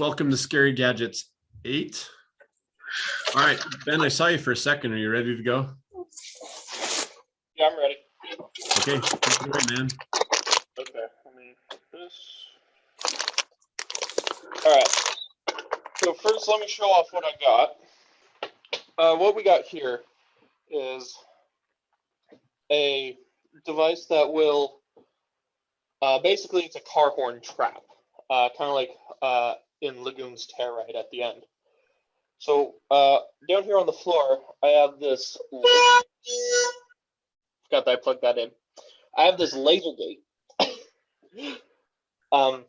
welcome to Scary Gadgets 8. All right, Ben, I saw you for a second. Are you ready to go? Yeah, I'm ready. Okay, take it away, man. Okay, let me this. All right. So first, let me show off what I got. Uh, what we got here is a device that will uh, basically it's a car horn trap, uh, kind of like uh, in Lagoon's Telluride at the end. So uh, down here on the floor, I have this. Forgot that I plugged that in. I have this laser gate. um,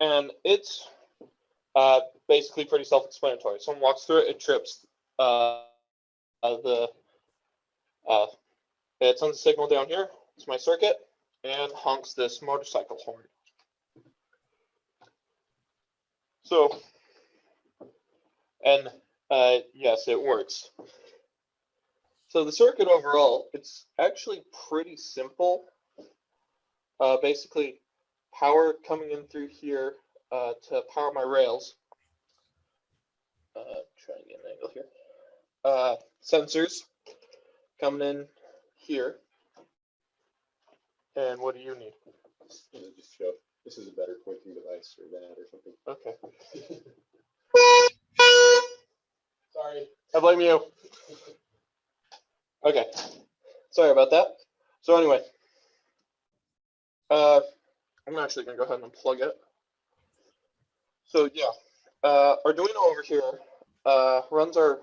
and it's uh, basically pretty self-explanatory. Someone walks through it, it trips uh, uh, the. Uh, it sends a signal down here. It's my circuit, and honks this motorcycle horn. So, and uh, yes, it works. So the circuit overall, it's actually pretty simple. Uh, basically, power coming in through here uh, to power my rails. Uh, try and get an angle here. Uh, sensors coming in here. And what do you need? Yeah, just show, this is a better pointing device or that or something. Okay. Sorry, I blame you. Okay, sorry about that. So anyway, uh, I'm actually gonna go ahead and unplug it. So yeah, uh, Arduino over here uh, runs our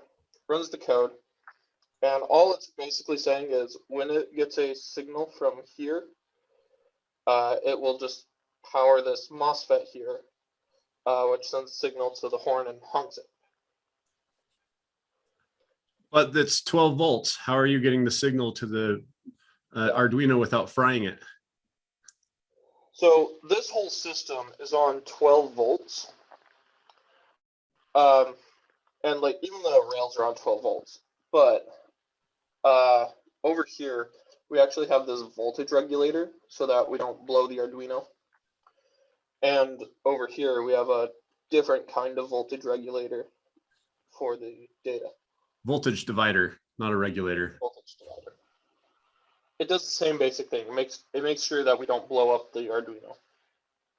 runs the code, and all it's basically saying is when it gets a signal from here, uh, it will just power this MOSFET here, uh, which sends a signal to the horn and honks it. But that's 12 volts. How are you getting the signal to the uh, Arduino without frying it? So this whole system is on 12 volts. Um, and like even the rails are on 12 volts, but uh, over here we actually have this voltage regulator so that we don't blow the Arduino. And over here we have a different kind of voltage regulator for the data. Voltage divider, not a regulator. voltage divider. It does the same basic thing. It makes it makes sure that we don't blow up the Arduino.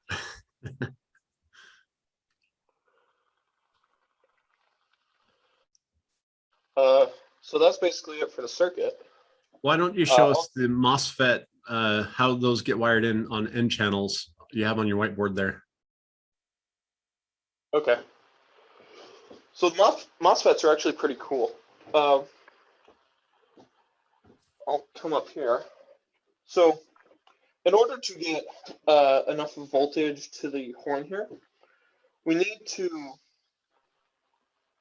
uh, so that's basically it for the circuit. Why don't you show Uh, us the MOSFET, uh, how those get wired in on N channels you have on your whiteboard there? Okay. So MOS, MOSFETs are actually pretty cool. Um, I'll come up here. So in order to get uh, enough voltage to the horn here, we need to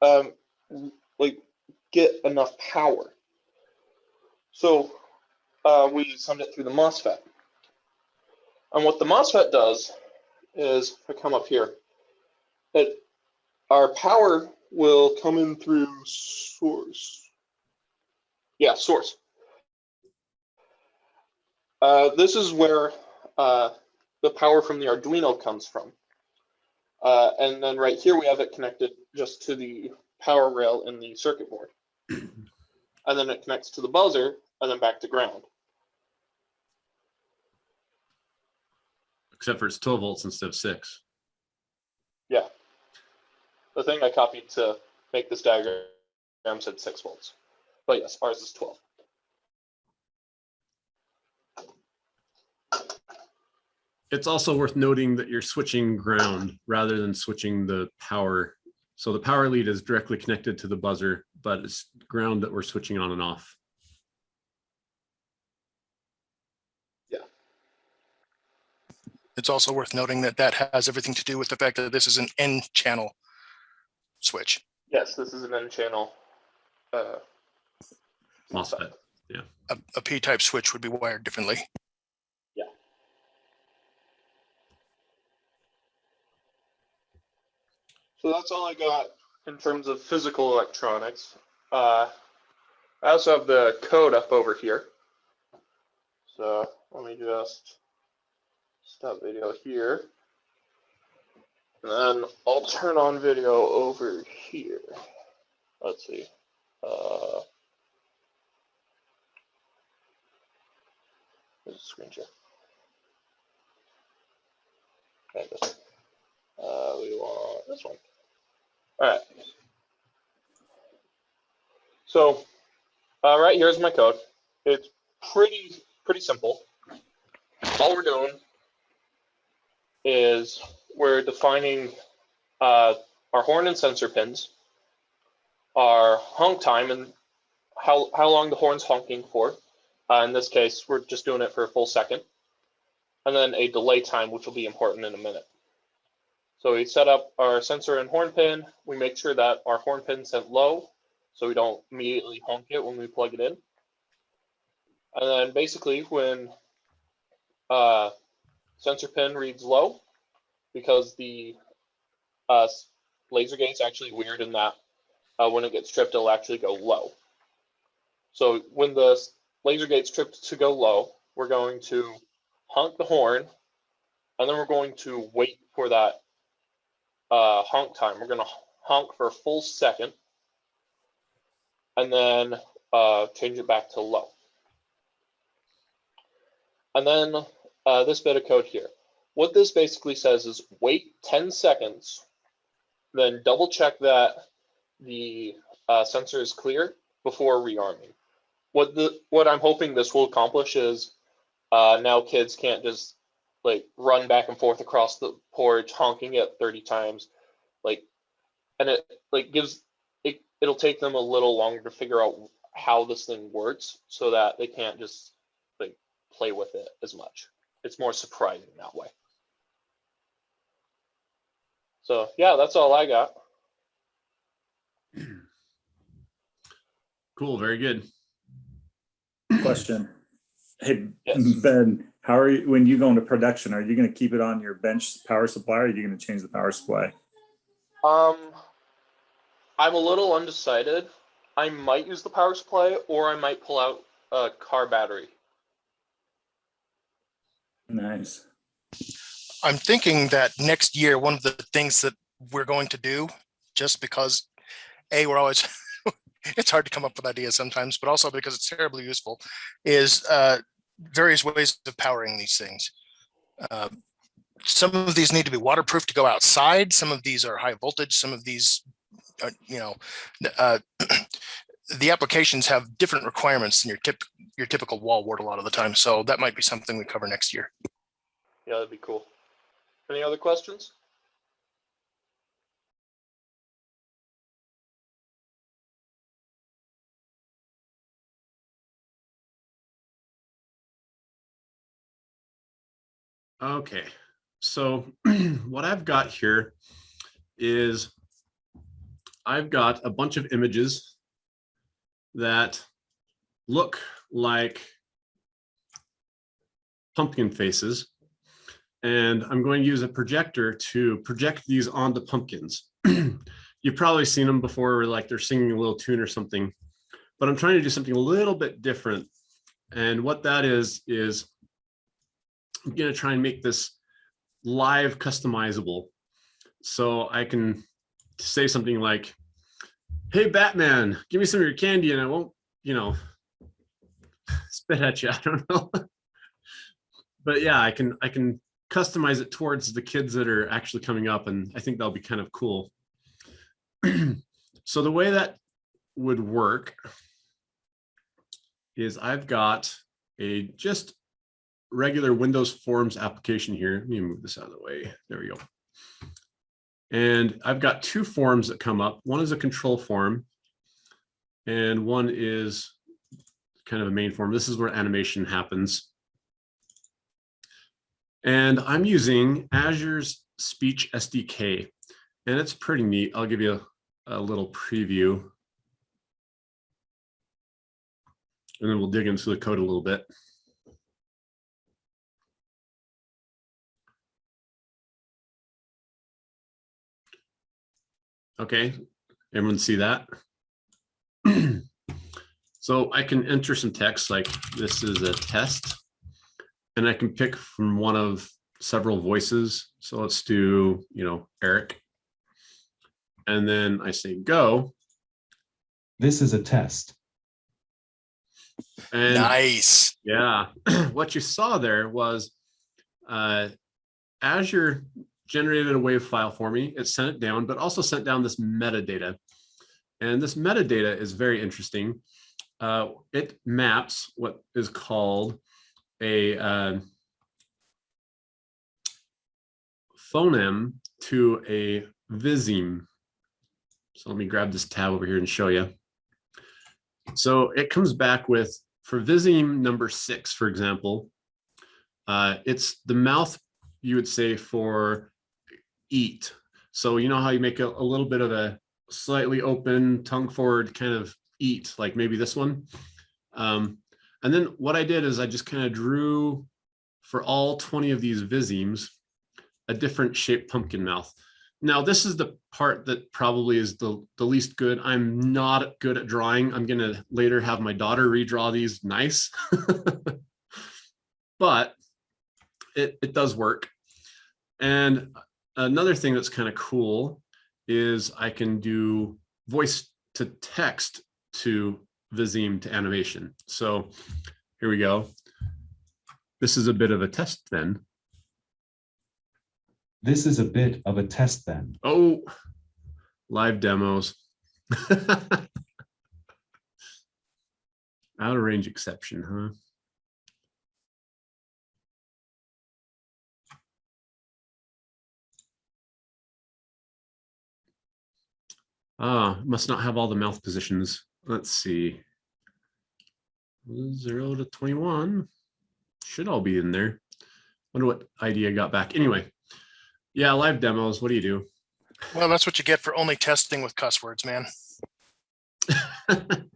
um, like get enough power. So uh, we send it through the MOSFET. And what the MOSFET does is, if I come up here, it our power will come in through source. Yeah, source. Uh, this is where uh, the power from the Arduino comes from. Uh, and then right here we have it connected just to the power rail in the circuit board. and then it connects to the buzzer and then back to ground. Except for it's 12 volts instead of six. Yeah. The thing I copied to make this diagram said six volts. But yes, ours is 12. It's also worth noting that you're switching ground rather than switching the power. So the power lead is directly connected to the buzzer, but it's ground that we're switching on and off. It's also worth noting that that has everything to do with the fact that this is an N channel switch. Yes, this is an N channel. Uh, MOSFET. A, a P-type switch would be wired differently. Yeah. So that's all I got in terms of physical electronics. Uh, I also have the code up over here. So let me just stop video here. And then I'll turn on video over here. Let's see. Uh, there's a screen share. Okay, this one. Uh, we want this one. All right. So, uh, right here's my code. It's pretty pretty simple. All we're doing is we're defining uh, our horn and sensor pins, our honk time and how, how long the horn's honking for. Uh, in this case, we're just doing it for a full second. And then a delay time, which will be important in a minute. So we set up our sensor and horn pin. We make sure that our horn pin set low, so we don't immediately honk it when we plug it in. And then basically when uh, sensor pin reads low, because the uh, laser gate's actually weird in that uh, when it gets tripped, it'll actually go low. So when the laser gate's tripped to go low, we're going to honk the horn, and then we're going to wait for that uh, honk time. We're going to honk for a full second, and then uh, change it back to low. And then uh, this bit of code here. What this basically says is wait 10 seconds, then double check that the uh, sensor is clear before rearming. What the what I'm hoping this will accomplish is uh, now kids can't just like run back and forth across the porch honking it 30 times, like, and it like gives it it'll take them a little longer to figure out how this thing works so that they can't just like play with it as much. It's more surprising that way. So yeah, that's all I got. Cool, very good. Question. Hey, Yes. Ben, how are you, when you go into production, are you gonna keep it on your bench power supply or are you gonna change the power supply? Um, I'm a little undecided. I might use the power supply, or I might pull out a car battery. Nice. I'm thinking that next year, one of the things that we're going to do, just because, A, we're always, it's hard to come up with ideas sometimes, but also because it's terribly useful, is uh, various ways of powering these things. Uh, Some of these need to be waterproof to go outside. Some of these are high voltage. Some of these, are, you know, uh, the applications have different requirements than your tip, your typical wall wart a lot of the time. So that might be something we cover next year. Yeah, that'd be cool. Any other questions? Okay, so what I've got here is I've got a bunch of images that look like pumpkin faces. And I'm going to use a projector to project these onto pumpkins. You've probably seen them before, where like they're singing a little tune or something, but I'm trying to do something a little bit different. And what that is, is I'm gonna try and make this live customizable. So I can say something like, hey, Batman, give me some of your candy and I won't, you know, spit at you, I don't know. But yeah, I can, I can customize it towards the kids that are actually coming up and I think that'll be kind of cool. So the way that would work is I've got a just regular Windows Forms application here. Let me move this out of the way. There we go. And I've got two forms that come up. One is a control form and one is kind of a main form. This is where animation happens. And I'm using Azure's Speech SDK and it's pretty neat. I'll give you a, a little preview. And then we'll dig into the code a little bit. Okay, everyone see that? So I can enter some text like this is a test. And I can pick from one of several voices. So let's do, you know, Eric. And then I say go. This is a test. And Nice. yeah, what you saw there was uh, Azure generated a wave file for me. It sent it down, but also sent down this metadata. And this metadata is very interesting. Uh, it maps what is called a uh, phoneme to a viseme. So let me grab this tab over here and show you. So it comes back with, for viseme number six, for example, uh, it's the mouth, you would say, for eat. So you know how you make a, a little bit of a slightly open, tongue forward kind of eat, like maybe this one. Um, and then what I did is I just kind of drew for all 20 of these visemes, a different shaped pumpkin mouth. Now, this is the part that probably is the, the least good. I'm not good at drawing. I'm going to later have my daughter redraw these nice. but it, it does work. And another thing that's kind of cool is I can do voice to text to viseme to animation. So here we go. This is a bit of a test then. This is a bit of a test then. Oh, live demos. Out of range exception, huh? Ah, must not have all the mouth positions. Let's see. Zero to 21. Should all be in there. Wonder what idea got back. Anyway, yeah, live demos. What do you do? Well, that's what you get for only testing with cuss words, man.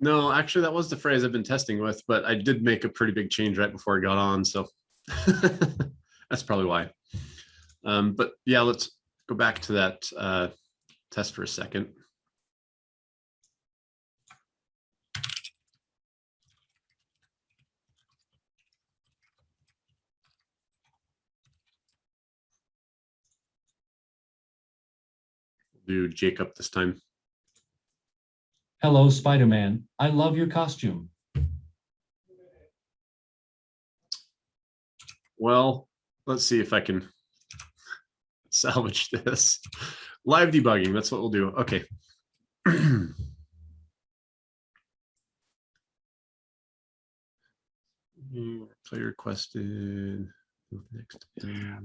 No, actually, that was the phrase I've been testing with, but I did make a pretty big change right before I got on, so that's probably why. Um, but yeah, let's go back to that uh, test for a second. Do Jacob this time. Hello, Spider-Man. I love your costume. Well, let's see if I can salvage this. Live debugging, that's what we'll do. Okay. Mm, Play requested. Next.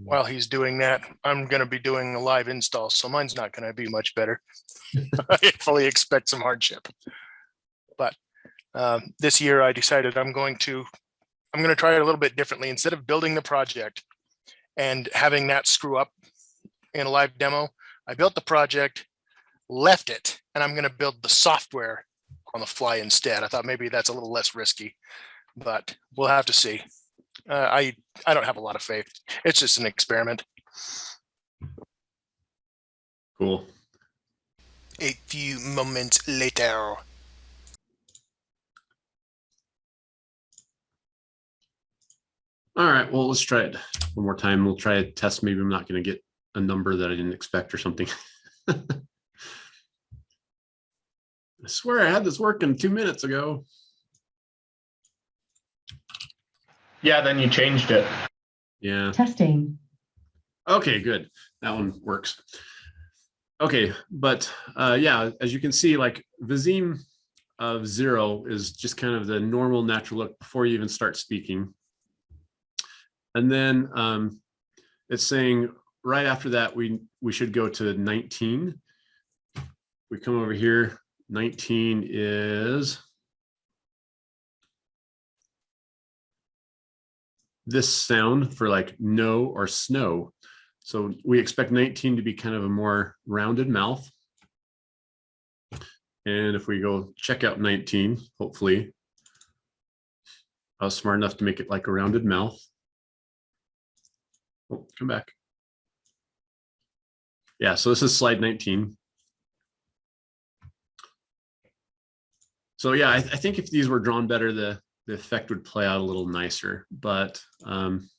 While he's doing that, I'm gonna be doing a live install, so mine's not gonna be much better. I fully expect some hardship. But um, this year I decided I'm going to, I'm gonna try it a little bit differently. Instead of building the project and having that screw up in a live demo, I built the project, left it, and I'm gonna build the software on the fly instead. I thought maybe that's a little less risky, but we'll have to see. Uh, I, I don't have a lot of faith. It's just an experiment. Cool. A few moments later. All right, well, let's try it one more time. We'll try a test. Maybe I'm not going to get a number that I didn't expect or something. I swear I had this working two minutes ago. Yeah, then you changed it. Yeah. Testing. Okay, good. That one works. Okay, but uh, yeah, as you can see, like viseme of zero is just kind of the normal natural look before you even start speaking. And then um, it's saying right after that, we, we should go to 19. We come over here, 19 is this sound for like no or snow. So we expect 19 to be kind of a more rounded mouth. And if we go check out 19, hopefully I was smart enough to make it like a rounded mouth. Oh, come back. Yeah, so this is slide 19. So yeah, I, I think if these were drawn better, the, the effect would play out a little nicer, but um,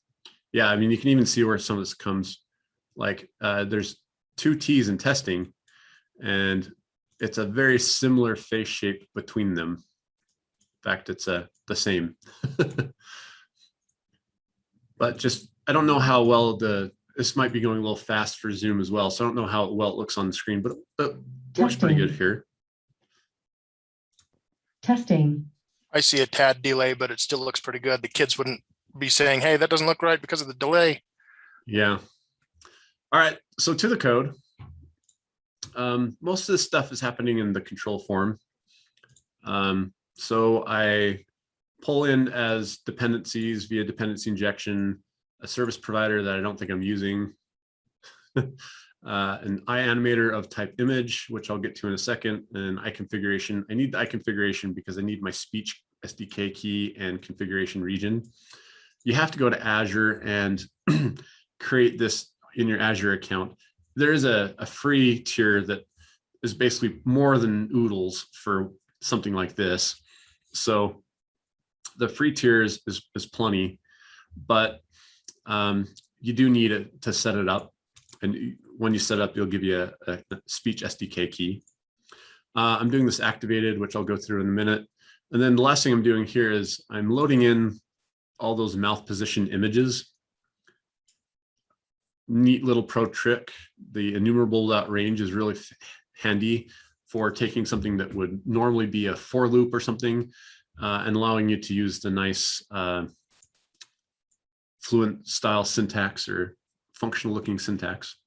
yeah, I mean, you can even see where some of this comes. Like, uh, there's two T's in testing, and it's a very similar face shape between them. In fact, it's a the same. but just I don't know how well the this might be going a little fast for Zoom as well, so I don't know how well it looks on the screen, but it looks pretty good here. Testing. I see a tad delay, but it still looks pretty good. The kids wouldn't be saying, hey, that doesn't look right because of the delay. Yeah. All right. So to the code. Um, most of this stuff is happening in the control form. Um, so I pull in as dependencies via dependency injection, a service provider that I don't think I'm using. uh, an iAnimator of type image, which I'll get to in a second, and I configuration. I need the I configuration because I need my speech SDK key and configuration region. You have to go to Azure and create this in your Azure account. There is a, a free tier that is basically more than oodles for something like this. So the free tier is, is, is plenty, but um, you do need it to set it up. And when you set up, you'll give you a, a speech SDK key. Uh, I'm doing this activated, which I'll go through in a minute. And then the last thing I'm doing here is I'm loading in all those mouth position images. Neat little pro trick. The enumerable range is really handy for taking something that would normally be a for loop or something uh, and allowing you to use the nice uh, fluent style syntax or functional looking syntax.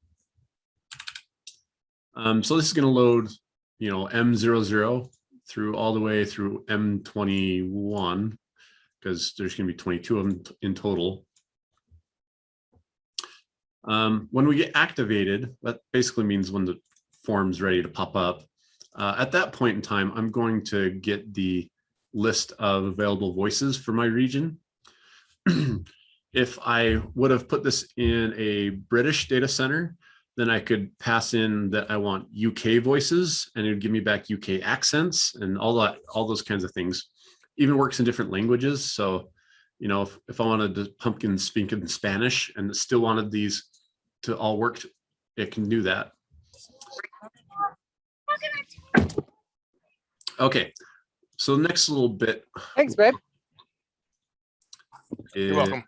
Um, so this is going to load, you know, M00 through all the way through M21 because there's going to be 22 of them in total. Um, when we get activated, that basically means when the form's ready to pop up. Uh, at that point in time, I'm going to get the list of available voices for my region. if I would have put this in a British data center, then I could pass in that I want UK voices and it would give me back UK accents and all that, all those kinds of things. Even works in different languages. So, you know, if, if I wanted to pumpkin speak in Spanish and still wanted these to all work, it can do that. Okay, so the next little bit. Thanks, babe. You're welcome.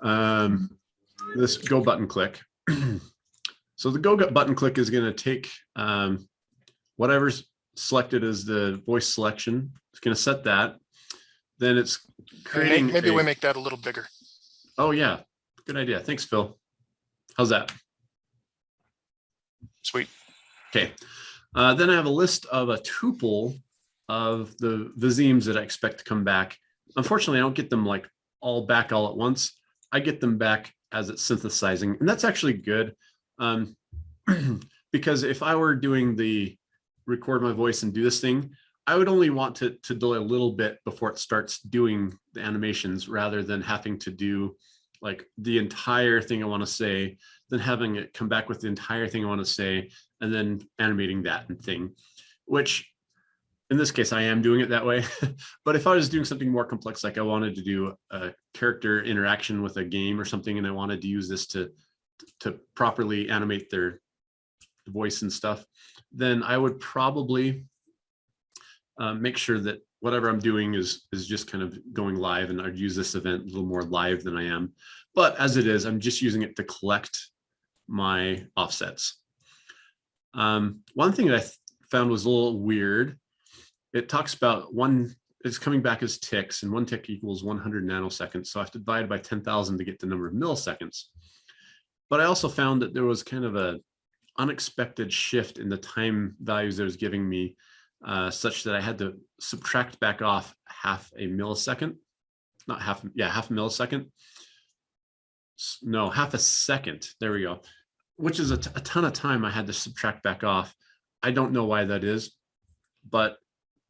Um, this go button click. so the go button click is going to take um, whatever's selected as the voice selection. It's going to set that. Then it's creating. Maybe a- we make that a little bigger. Oh yeah, good idea. Thanks, Phil. How's that? Sweet. Okay. Uh, then I have a list of a tuple of the visemes that I expect to come back. Unfortunately, I don't get them like all back all at once. I get them back as it's synthesizing, and that's actually good. Um, because if I were doing the record my voice and do this thing, I would only want to, to delay a little bit before it starts doing the animations rather than having to do like the entire thing I want to say, then having it come back with the entire thing I want to say, and then animating that and thing, which in this case, I am doing it that way. but if I was doing something more complex, like I wanted to do a character interaction with a game or something, and I wanted to use this to, to properly animate their voice and stuff, then I would probably uh, make sure that whatever I'm doing is, is just kind of going live and I'd use this event a little more live than I am. But as it is, I'm just using it to collect my offsets. Um, one thing that I found was a little weird. It talks about one, it's coming back as ticks and one tick equals 100 nanoseconds. So I have to divide by 10,000 to get the number of milliseconds. But I also found that there was kind of a unexpected shift in the time values that it was giving me uh, such that I had to subtract back off half a millisecond, not half, yeah, half a millisecond. No, half a second. There we go. Which is a ton of time I had to subtract back off. I don't know why that is, but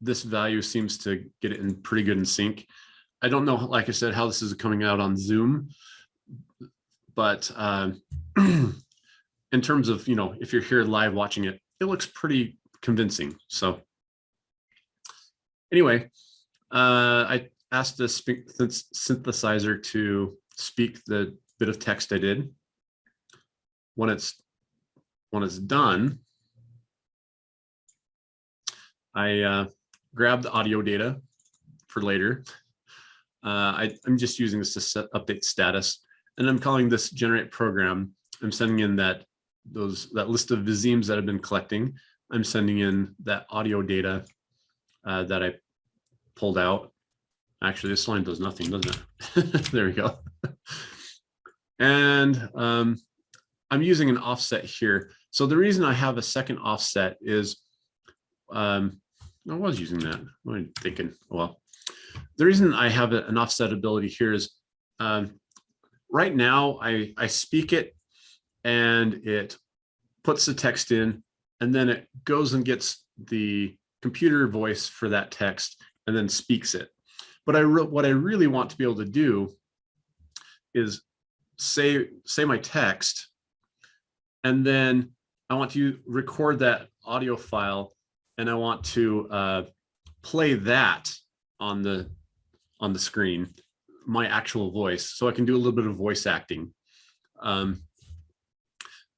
this value seems to get it in pretty good in sync. I don't know, like I said, how this is coming out on Zoom, but um, in terms of, you know, if you're here live watching it, it looks pretty convincing. So anyway, uh, I asked the synthesizer to speak the bit of text I did. When it's when it's done, I uh, grab the audio data for later. Uh, I, I'm just using this to set update status, and I'm calling this generate program. I'm sending in that those that list of visemes that I've been collecting. I'm sending in that audio data uh, that I pulled out. Actually, this line does nothing, doesn't it? there we go. and um, I'm using an offset here. So the reason I have a second offset is um, I was using that. What am I thinking? Well, the reason I have an offset ability here is um, right now I, I speak it and it puts the text in and then it goes and gets the computer voice for that text and then speaks it. But I what I really want to be able to do is say say my text and then I want to record that audio file and I want to uh, play that on the on the screen, my actual voice, so I can do a little bit of voice acting. Um,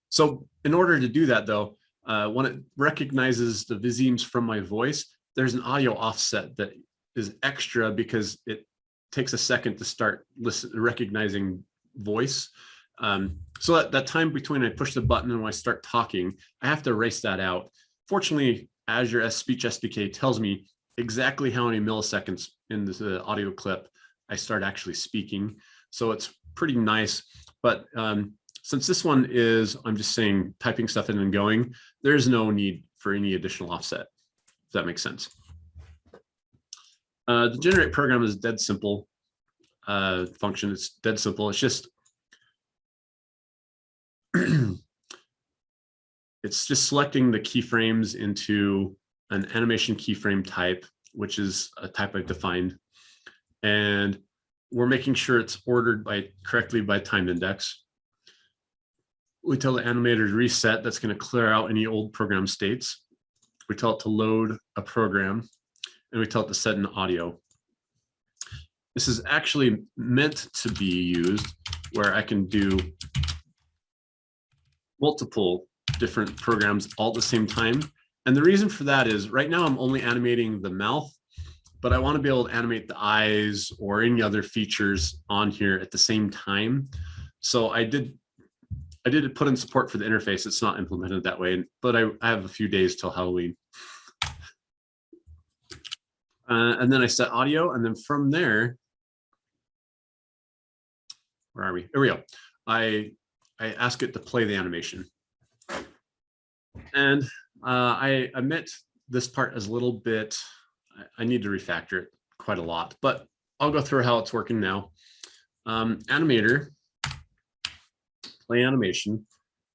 so in order to do that though, uh, when it recognizes the visemes from my voice, there's an audio offset that is extra because it takes a second to start listen, recognizing voice. Um, so that, that time between I push the button and when I start talking, I have to erase that out. Fortunately, Azure Speech SDK tells me exactly how many milliseconds in the audio clip I start actually speaking. So it's pretty nice. But um, since this one is, I'm just saying typing stuff in and going, there's no need for any additional offset, if that makes sense. Uh, the generate program is dead simple uh, function. It's dead simple. It's just it's just selecting the keyframes into an animation keyframe type, which is a type I've defined. And we're making sure it's ordered by correctly by time index. We tell the animator to reset, that's going to clear out any old program states. We tell it to load a program and we tell it to set an audio. This is actually meant to be used where I can do multiple different programs all at the same time. And the reason for that is right now I'm only animating the mouth, but I want to be able to animate the eyes or any other features on here at the same time. So I did I did put in support for the interface. It's not implemented that way, but I, I have a few days till Halloween. Uh, and then I set audio, and then from there, where are we? Here we go. I I ask it to play the animation. And uh, I admit this part is a little bit, I, need to refactor it quite a lot, but I'll go through how it's working now. Um, animator, play animation.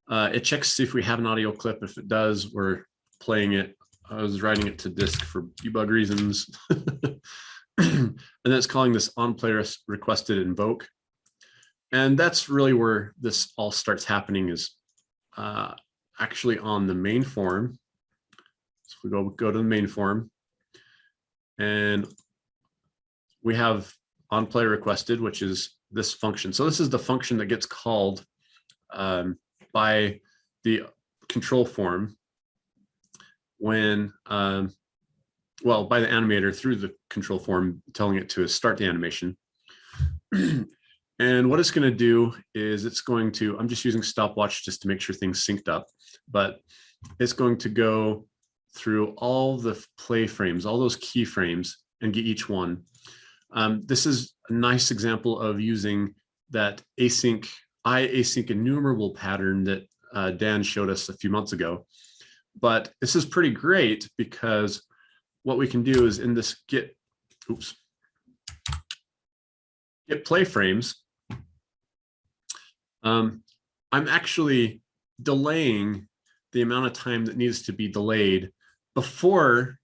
Uh, it checks to see if we have an audio clip. If it does, we're playing it. I was writing it to disk for debug reasons. and then it's calling this on player requested invoke. And that's really where this all starts happening is uh, actually on the main form. So we go, go to the main form and we have on play requested, which is this function. So this is the function that gets called um, by the control form when, um, well, by the animator through the control form telling it to start the animation. And what it's going to do is it's going to, I'm just using stopwatch just to make sure things synced up, but it's going to go through all the play frames, all those keyframes and get each one. Um, this is a nice example of using that async, I async enumerable pattern that uh, Dan showed us a few months ago. But this is pretty great because what we can do is in this get, oops, get play frames, um, I'm actually delaying the amount of time that needs to be delayed before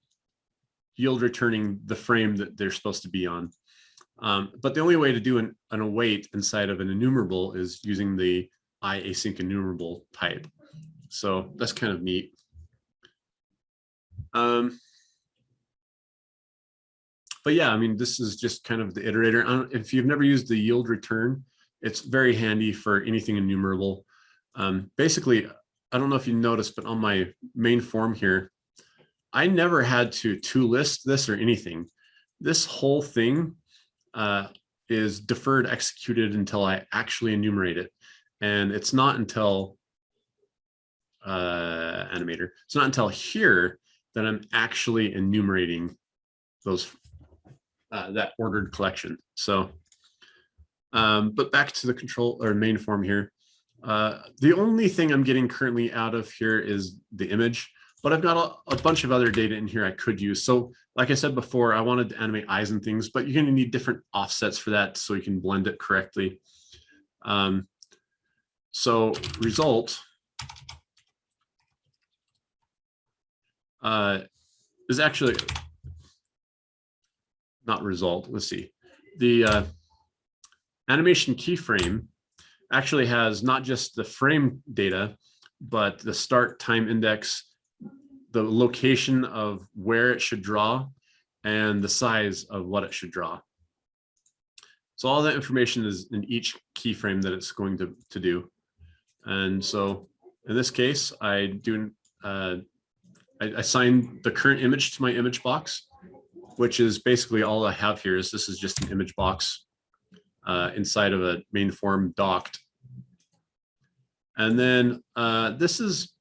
yield returning the frame that they're supposed to be on. Um, but the only way to do an, an await inside of an enumerable is using the I async enumerable type. So that's kind of neat. Um, but yeah, I mean, this is just kind of the iterator. If you've never used the yield return, it's very handy for anything enumerable. Um, basically, I don't know if you noticed, but on my main form here, I never had to to list this or anything. This whole thing uh, is deferred executed until I actually enumerate it. And it's not until uh, animator, it's not until here that I'm actually enumerating those uh, that ordered collection. So, um, but back to the control or main form here. Uh, the only thing I'm getting currently out of here is the image, but I've got a, a bunch of other data in here I could use. So like I said before, I wanted to animate eyes and things, but you're gonna need different offsets for that so you can blend it correctly. Um, so result uh, is actually not result. Let's see. The uh, animation keyframe actually has not just the frame data, but the start time index, the location of where it should draw, and the size of what it should draw. So all that information is in each keyframe that it's going to, to do. And so in this case, I do uh, I assign the current image to my image box, which is basically all I have here is this is just an image box uh, inside of a main form docked. And then uh, this is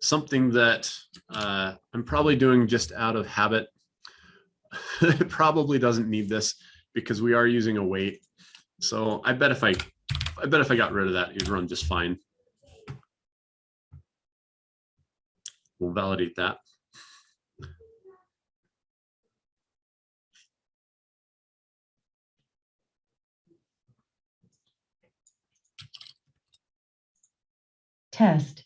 something that uh, I'm probably doing just out of habit. it probably doesn't need this because we are using await. So I bet if I, I bet if I got rid of that, it'd run just fine. We'll validate that. Test,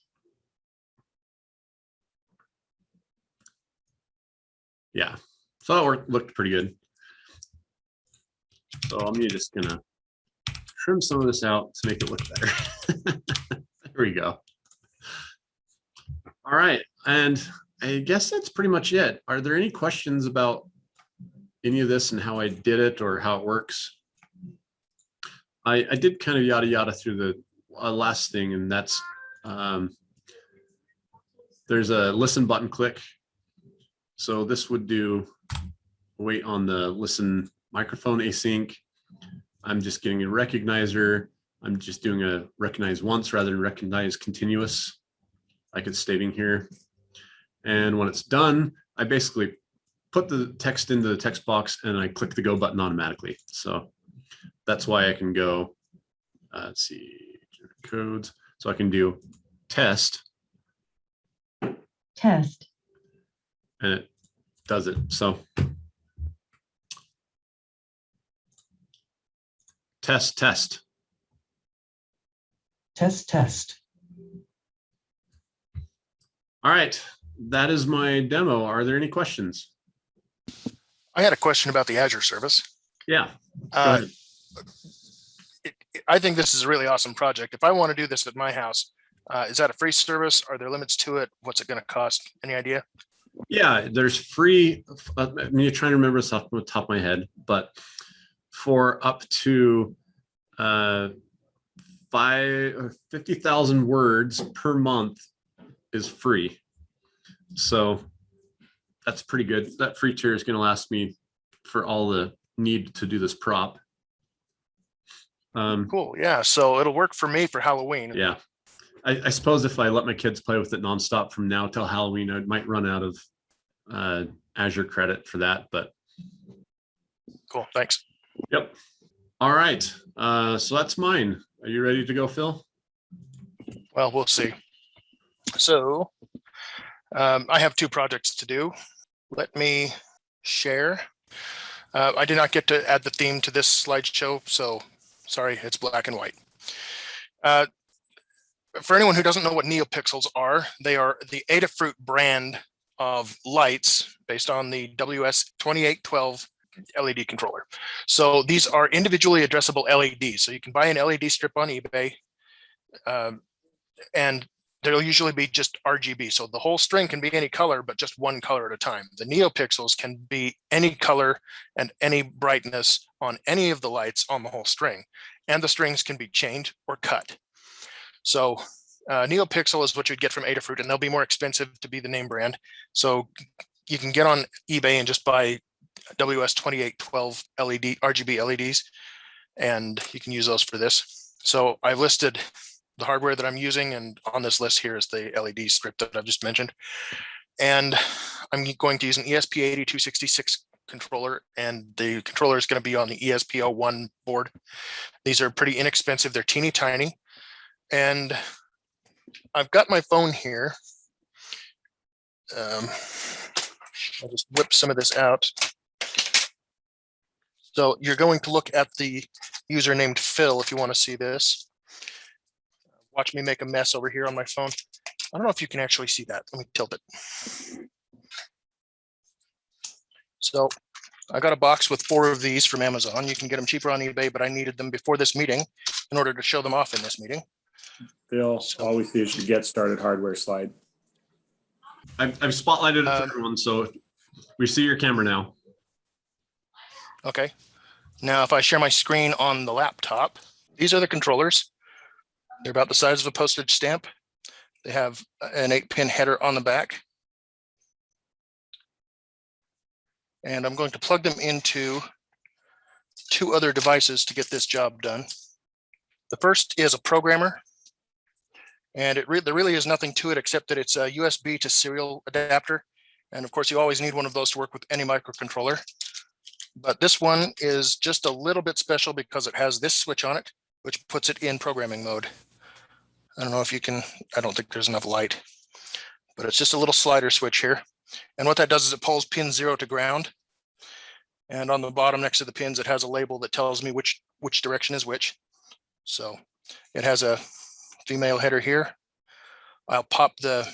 Yeah, so that worked, looked pretty good. So I'm just gonna trim some of this out to make it look better. There we go. All right, and I guess that's pretty much it. Are there any questions about any of this and how I did it or how it works? I, I did kind of yada yada through the uh, last thing, and that's um, there's a listen button click so this would do wait on the listen microphone async. I'm just getting a recognizer. I'm just doing a recognize once rather than recognize continuous, like it's stating here. And when it's done, I basically put the text into the text box and I click the go button automatically. So that's why I can go, uh, let's see, codes. So I can do test test, and it does it. So test, test. Test, test. All right, that is my demo. Are there any questions? I had a question about the Azure service. Yeah, Uh, ahead. it- it- I think this is a really awesome project. If I want to do this at my house, uh, is that a free service? Are there limits to it? What's it going to cost? Any idea? Yeah, there's free, uh, I mean, you're trying to remember this off the top of my head, but for up to uh, five or 50,000 words per month is free. So that's pretty good. That free tier is going to last me for all the need to do this prop. Um, Cool. Yeah. So it'll work for me for Halloween. yeah. I, I suppose if I let my kids play with it nonstop from now till Halloween, I might run out of uh, Azure credit for that, but Cool. Thanks. Yep. All right. Uh, so that's mine. Are you ready to go, Phil? Well, we'll see. So um, I have two projects to do. Let me share. Uh, I did not get to add the theme to this slideshow, so sorry, it's black and white. Uh, for anyone who doesn't know what NeoPixels are, they are the Adafruit brand of lights based on the WS2812 LED controller. So these are individually addressable LEDs. So you can buy an LED strip on eBay um, and there'll usually be just RGB. So the whole string can be any color, but just one color at a time. The NeoPixels can be any color and any brightness on any of the lights on the whole string. And the strings can be chained or cut. So uh, NeoPixel is what you'd get from Adafruit, and they'll be more expensive to be the name brand. So you can get on eBay and just buy WS2812 LED, RGB LEDs, and you can use those for this. So I've listed the hardware that I'm using, and on this list here is the LED script that I've just mentioned. And I'm going to use an E ESP8266 controller, and the controller is going to be on the E ESP01 board. These are pretty inexpensive. They're teeny tiny. And I've got my phone here. Um, I'll just whip some of this out. So you're going to look at the user named Phil if you want to see this. Watch me make a mess over here on my phone. I don't know if you can actually see that. Let me tilt it. So I got a box with four of these from Amazon. You can get them cheaper on eBay, but I needed them before this meeting in order to show them off in this meeting. Phil, So- all we see is your get started hardware slide. I've, I've spotlighted it for Um, everyone, so we see your camera now. Okay. Now, if I share my screen on the laptop, these are the controllers. They're about the size of a postage stamp. They have an eight pin header on the back. And I'm going to plug them into two other devices to get this job done. The first is a programmer. And it re- there really is nothing to it except that it's a USB to serial adapter. And of course, you always need one of those to work with any microcontroller. But this one is just a little bit special because it has this switch on it, which puts it in programming mode. I don't know if you can, I don't think there's enough light, but it's just a little slider switch here. And what that does is it pulls pin zero to ground. And on the bottom next to the pins, it has a label that tells me which, which direction is which. So it has a female header here. I'll pop the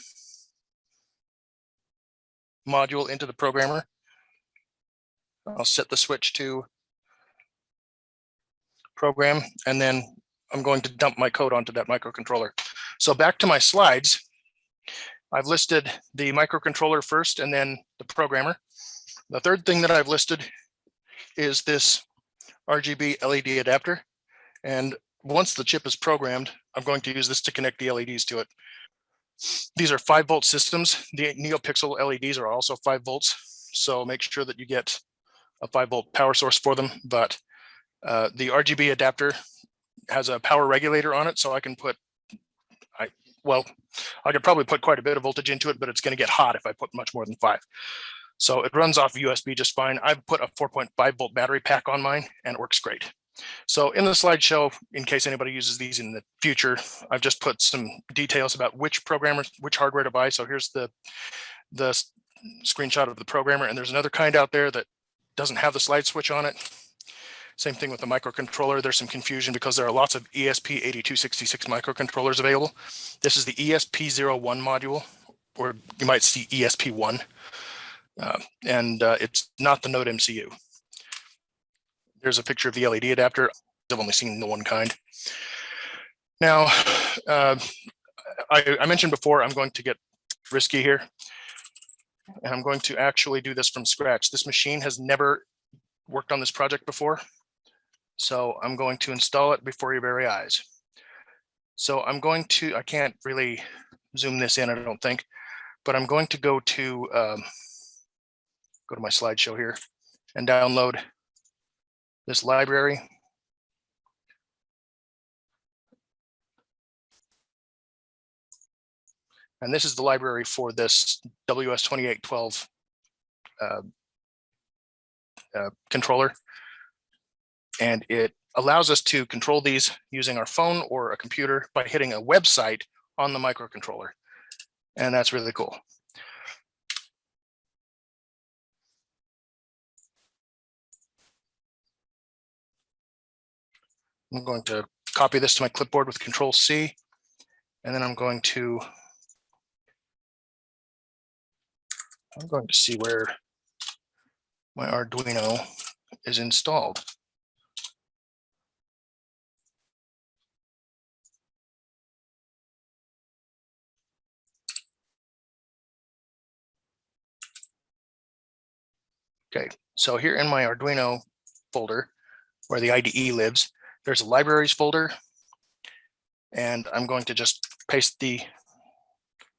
module into the programmer. I'll set the switch to program, and then I'm going to dump my code onto that microcontroller. So back to my slides. I've listed the microcontroller first and then the programmer. The third thing that I've listed is this RGB LED adapter. And once the chip is programmed, I'm going to use this to connect the LEDs to it. These are five volt systems. The NeoPixel LEDs are also five volts. So make sure that you get a five volt power source for them, but uh, the RGB adapter has a power regulator on it, so I can put, I well, I could probably put quite a bit of voltage into it, but it's going to get hot if I put much more than five. So it runs off USB just fine. I've put a 4.5 volt battery pack on mine and it works great. So in the slideshow, in case anybody uses these in the future, I've just put some details about which programmer, which hardware to buy. So here's the the screenshot of the programmer, and there's another kind out there that doesn't have the slide switch on it. Same thing with the microcontroller. There's some confusion because there are lots of E ESP8266 microcontrollers available. This is the E ESP01 module, or you might see ESP1. Uh, and uh, it's not the Node MCU. There's a picture of the LED adapter. I've only seen the one kind. Now, uh, I, I mentioned before, I'm going to get risky here. And I'm going to actually do this from scratch. This machine has never worked on this project before. So I'm going to install it before your very eyes. So I'm going to, I can't really zoom this in, I don't think, but I'm going to go to, um, go to my slideshow here and download this library. And this is the library for this WS2812 uh, uh, controller. And it allows us to control these using our phone or a computer by hitting a website on the microcontroller. And that's really cool. I'm going to copy this to my clipboard with control C. And then I'm going to I'm going to see where my Arduino is installed. Okay, so here in my Arduino folder, where the IDE lives, there's a libraries folder. And I'm going to just paste the,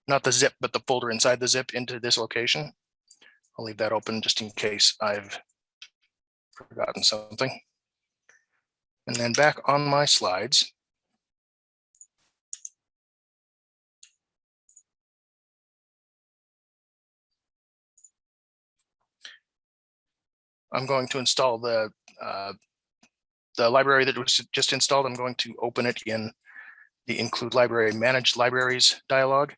not the zip, but the folder inside the zip into this location. I'll leave that open just in case I've forgotten something. And then back on my slides. I'm going to install the uh, the library that was just installed. I'm going to open it in the include library manage libraries dialog.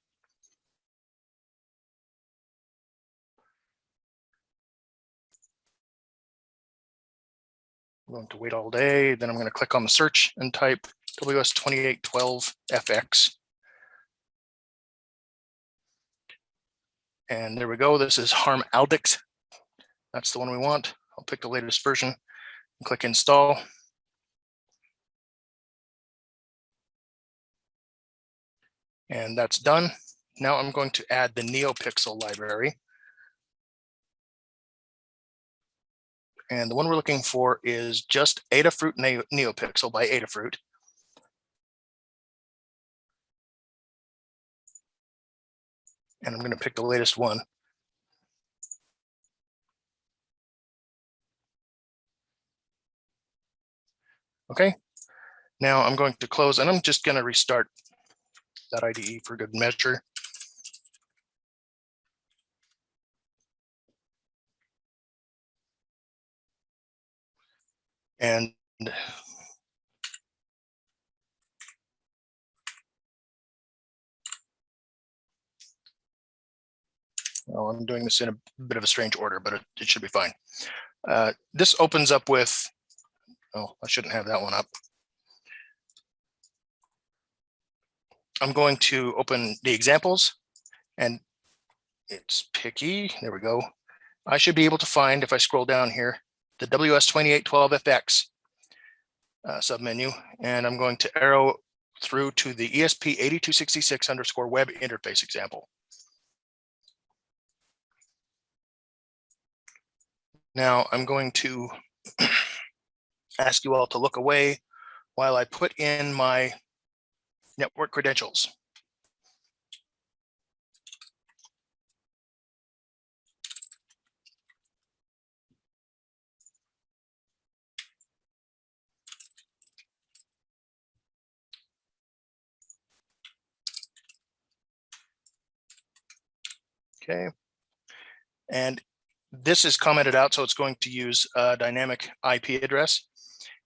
I'm going to wait all day. Then I'm going to click on the search and type WS2812FX. And there we go. This is Harm Aldick. That's the one we want. I'll pick the latest version and click install. And that's done. Now I'm going to add the NeoPixel library. And the one we're looking for is just Adafruit Neo NeoPixel by Adafruit. And I'm going to pick the latest one. Okay, now I'm going to close and I'm just going to restart that IDE for good measure. And well, I'm doing this in a bit of a strange order, but it, it should be fine. Uh, this opens up with, oh, I shouldn't have that one up. I'm going to open the examples and it's picky. There we go. I should be able to find, if I scroll down here, the WS2812FX uh, submenu, and I'm going to arrow through to the E ESP8266 underscore web interface example. Now I'm going to ask you all to look away while I put in my network credentials. Okay. And this is commented out, so it's going to use a dynamic IP address.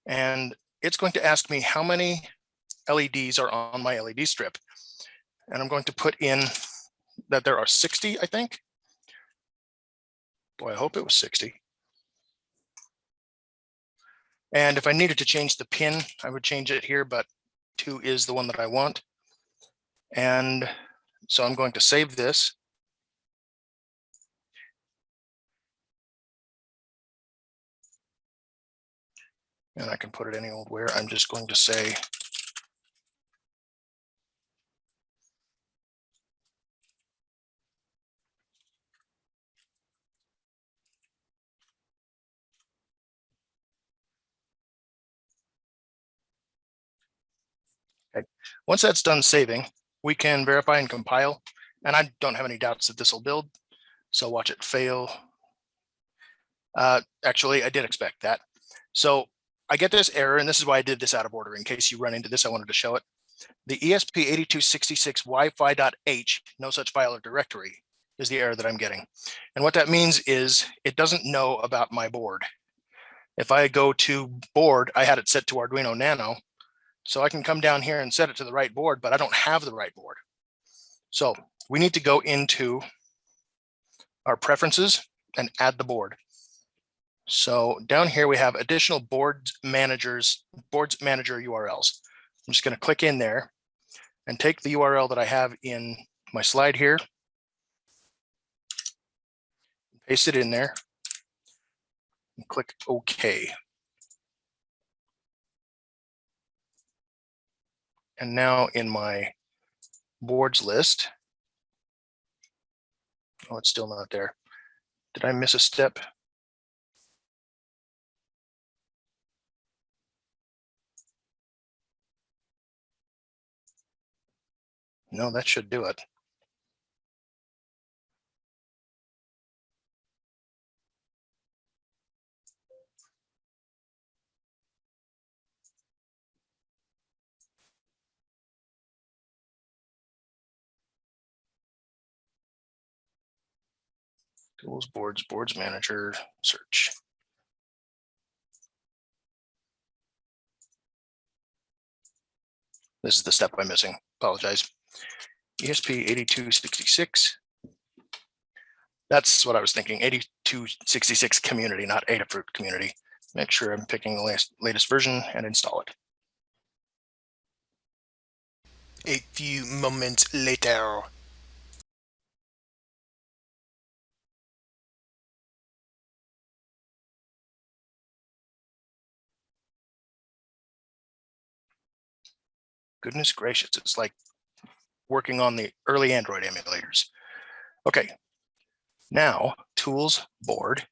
And it's going to ask me how many LEDs are on my LED strip. And I'm going to put in that there are 60, I think. Boy, I hope it was 60. And if I needed to change the pin, I would change it here, but two is the one that I want. And so I'm going to save this. And I can put it any old where. I'm just going to say Okay. Once that's done saving, we can verify and compile. And I don't have any doubts that this will build. So watch it fail. Uh, actually, I did expect that. So I get this error, and this is why I did this out of order. In case you run into this, I wanted to show it. The ESP8266 Wi-Fi.h, no such file or directory, is the error that I'm getting. And what that means is it doesn't know about my board. If I go to board, I had it set to Arduino Nano, so I can come down here and set it to the right board, but I don't have the right board. So we need to go into our preferences and add the board. So down here we have additional board managers, boards manager URLs. I'm just going to click in there and take the URL that I have in my slide here. Paste it in there and click OK. And now in my boards list, oh, it's still not there. Did I miss a step? No, that should do it. Tools, boards, boards manager, search. This is the step I'm missing. Apologize. ESP eighty-two sixty-six. That's what I was thinking, eighty-two sixty-six community, not Adafruit community. Make sure I'm picking the latest, latest version and install it. A few moments later. Goodness gracious, it's like working on the early Android emulators. Okay. Now, tools, board.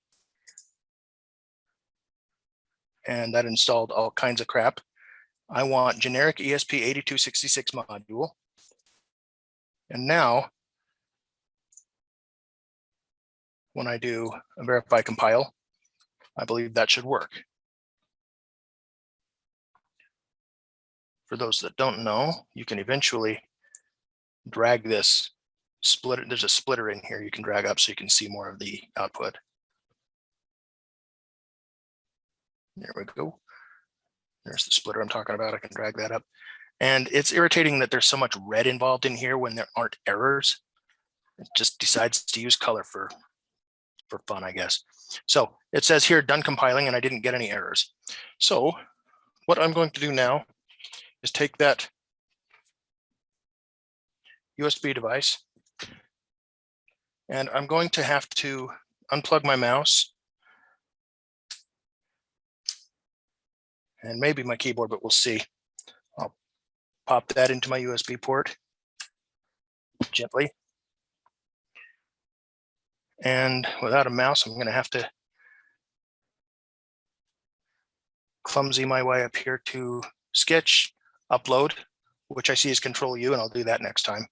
And that installed all kinds of crap. I want generic E ESP8266 module. And now, when I do a verify compile, I believe that should work. For those that don't know, you can eventually drag this splitter. There's a splitter in here you can drag up so you can see more of the output. There we go. There's the splitter I'm talking about. I can drag that up. And it's irritating that there's so much red involved in here when there aren't errors. It just decides to use color for, for fun, I guess. So it says here done compiling and I didn't get any errors. So what I'm going to do now is take that USB device and I'm going to have to unplug my mouse and maybe my keyboard, but we'll see. I'll pop that into my USB port gently. And without a mouse, I'm going to have to clumsy my way up here to sketch, upload, which I see is control U, and I'll do that next time.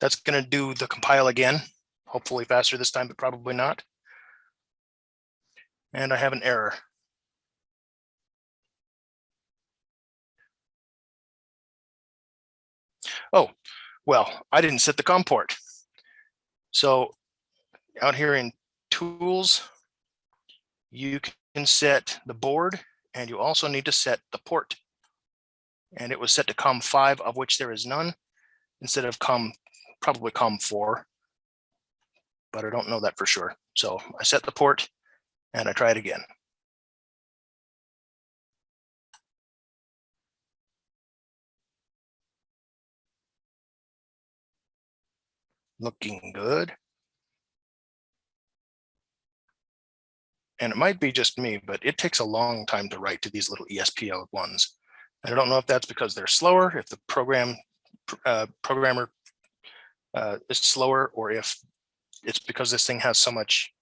That's going to do the compile again, hopefully faster this time, but probably not. And I have an error. Oh, well, I didn't set the COM port. So out here in tools, you can set the board and you also need to set the port. And it was set to COM five, of which there is none, instead of COM, probably COM four. But I don't know that for sure. So I set the port and I try it again. Looking good. And it might be just me, but it takes a long time to write to these little ESPL ones. And I don't know if that's because they're slower, if the program uh, programmer uh, is slower, or if it's because this thing has so much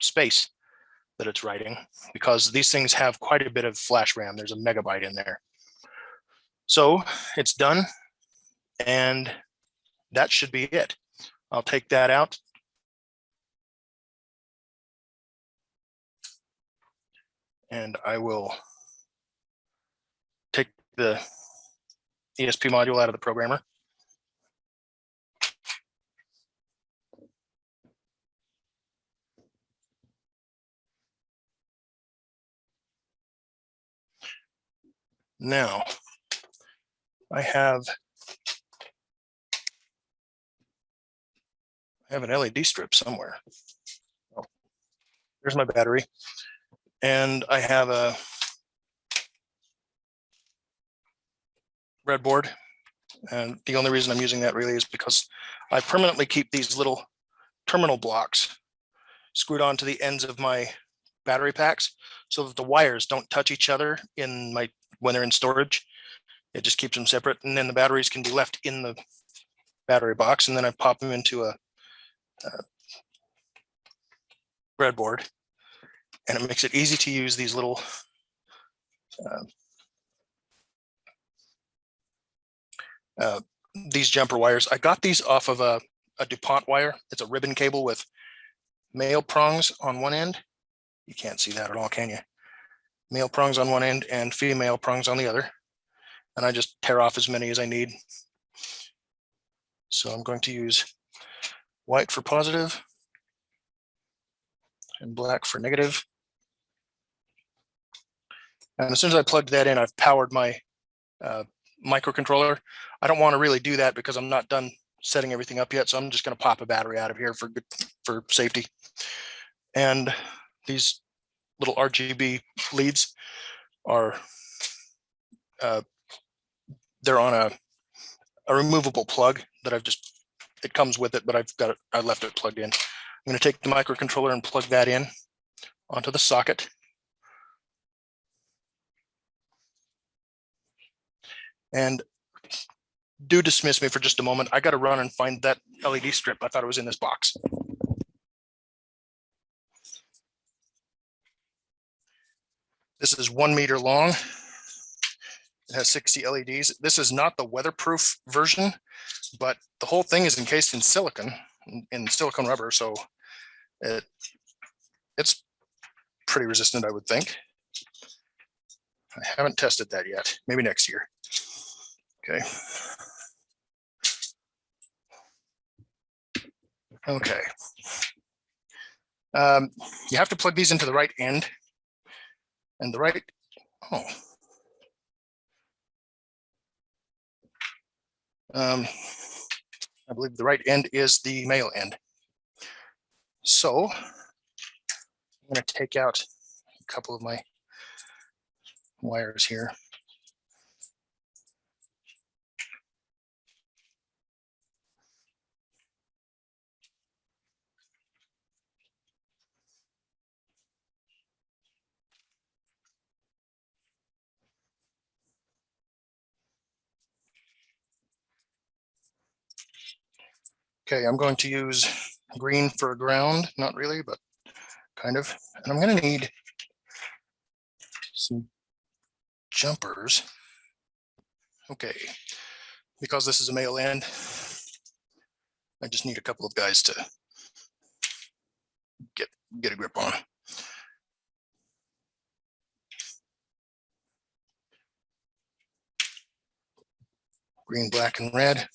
space that it's writing, because these things have quite a bit of flash RAM. There's a megabyte in there. So it's done. And that should be it. I'll take that out. And I will take the ESP module out of the programmer. Now, I have I have an LED strip somewhere. Oh, Here's my battery. And I have a breadboard. And the only reason I'm using that really is because I permanently keep these little terminal blocks screwed onto the ends of my battery packs so that the wires don't touch each other in my when they're in storage. It just keeps them separate and then the batteries can be left in the battery box and then I pop them into a uh, breadboard and it makes it easy to use these little uh, uh, these jumper wires. I got these off of a, a DuPont wire. It's a ribbon cable with male prongs on one end. You can't see that at all, can you? Male prongs on one end and female prongs on the other. And I just tear off as many as I need. So I'm going to use white for positive and black for negative. And as soon as I plugged that in, I've powered my uh, microcontroller. I don't want to really do that because I'm not done setting everything up yet. So I'm just going to pop a battery out of here for good for safety. And these little RGB leads are uh, they're on a a removable plug that I've just it comes with it, but I've got it. I left it plugged in. I'm going to take the microcontroller and plug that in onto the socket. And do dismiss me for just a moment. I got to run and find that LED strip. I thought it was in this box. This is one meter long. It has 60 LEDs. This is not the weatherproof version, but the whole thing is encased in silicon, in- silicone rubber, so it it's pretty resistant, I would think. I haven't tested that yet. Maybe next year. Okay. Okay. Um, you have to plug these into the right end. And the right, oh. Um, I believe the right end is the male end. So I'm going to take out a couple of my wires here. Okay, I'm going to use green for ground, not really, but kind of. And I'm going to need some jumpers. Okay, because this is a male end, I just need a couple of guys to get get a grip on. Green, black, and red.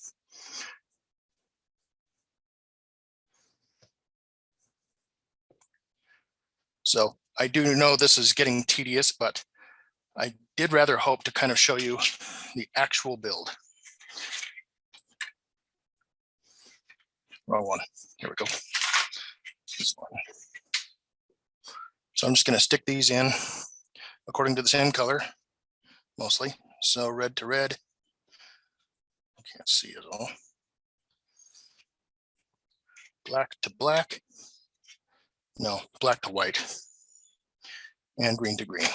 So I do know this is getting tedious, but I did rather hope to kind of show you the actual build. Wrong one. Here we go. So I'm just going to stick these in according to the same color, mostly. So red to red. I can't see it all. Black to black. No, black to white. And green to green.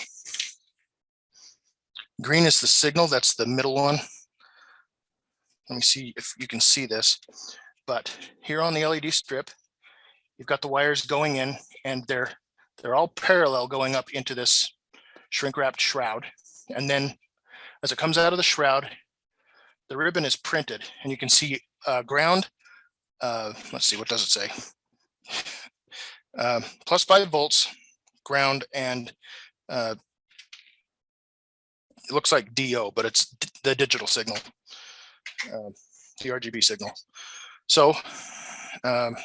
Green is the signal, that's the middle one. Let me see if you can see this, but here on the LED strip, you've got the wires going in and they're they're all parallel going up into this shrink wrapped shroud. And then as it comes out of the shroud, the ribbon is printed and you can see uh, ground. Uh, let's see, what does it say? uh, plus five volts, ground, and uh, it looks like DO, but it's the digital signal, uh, the RGB signal. So um,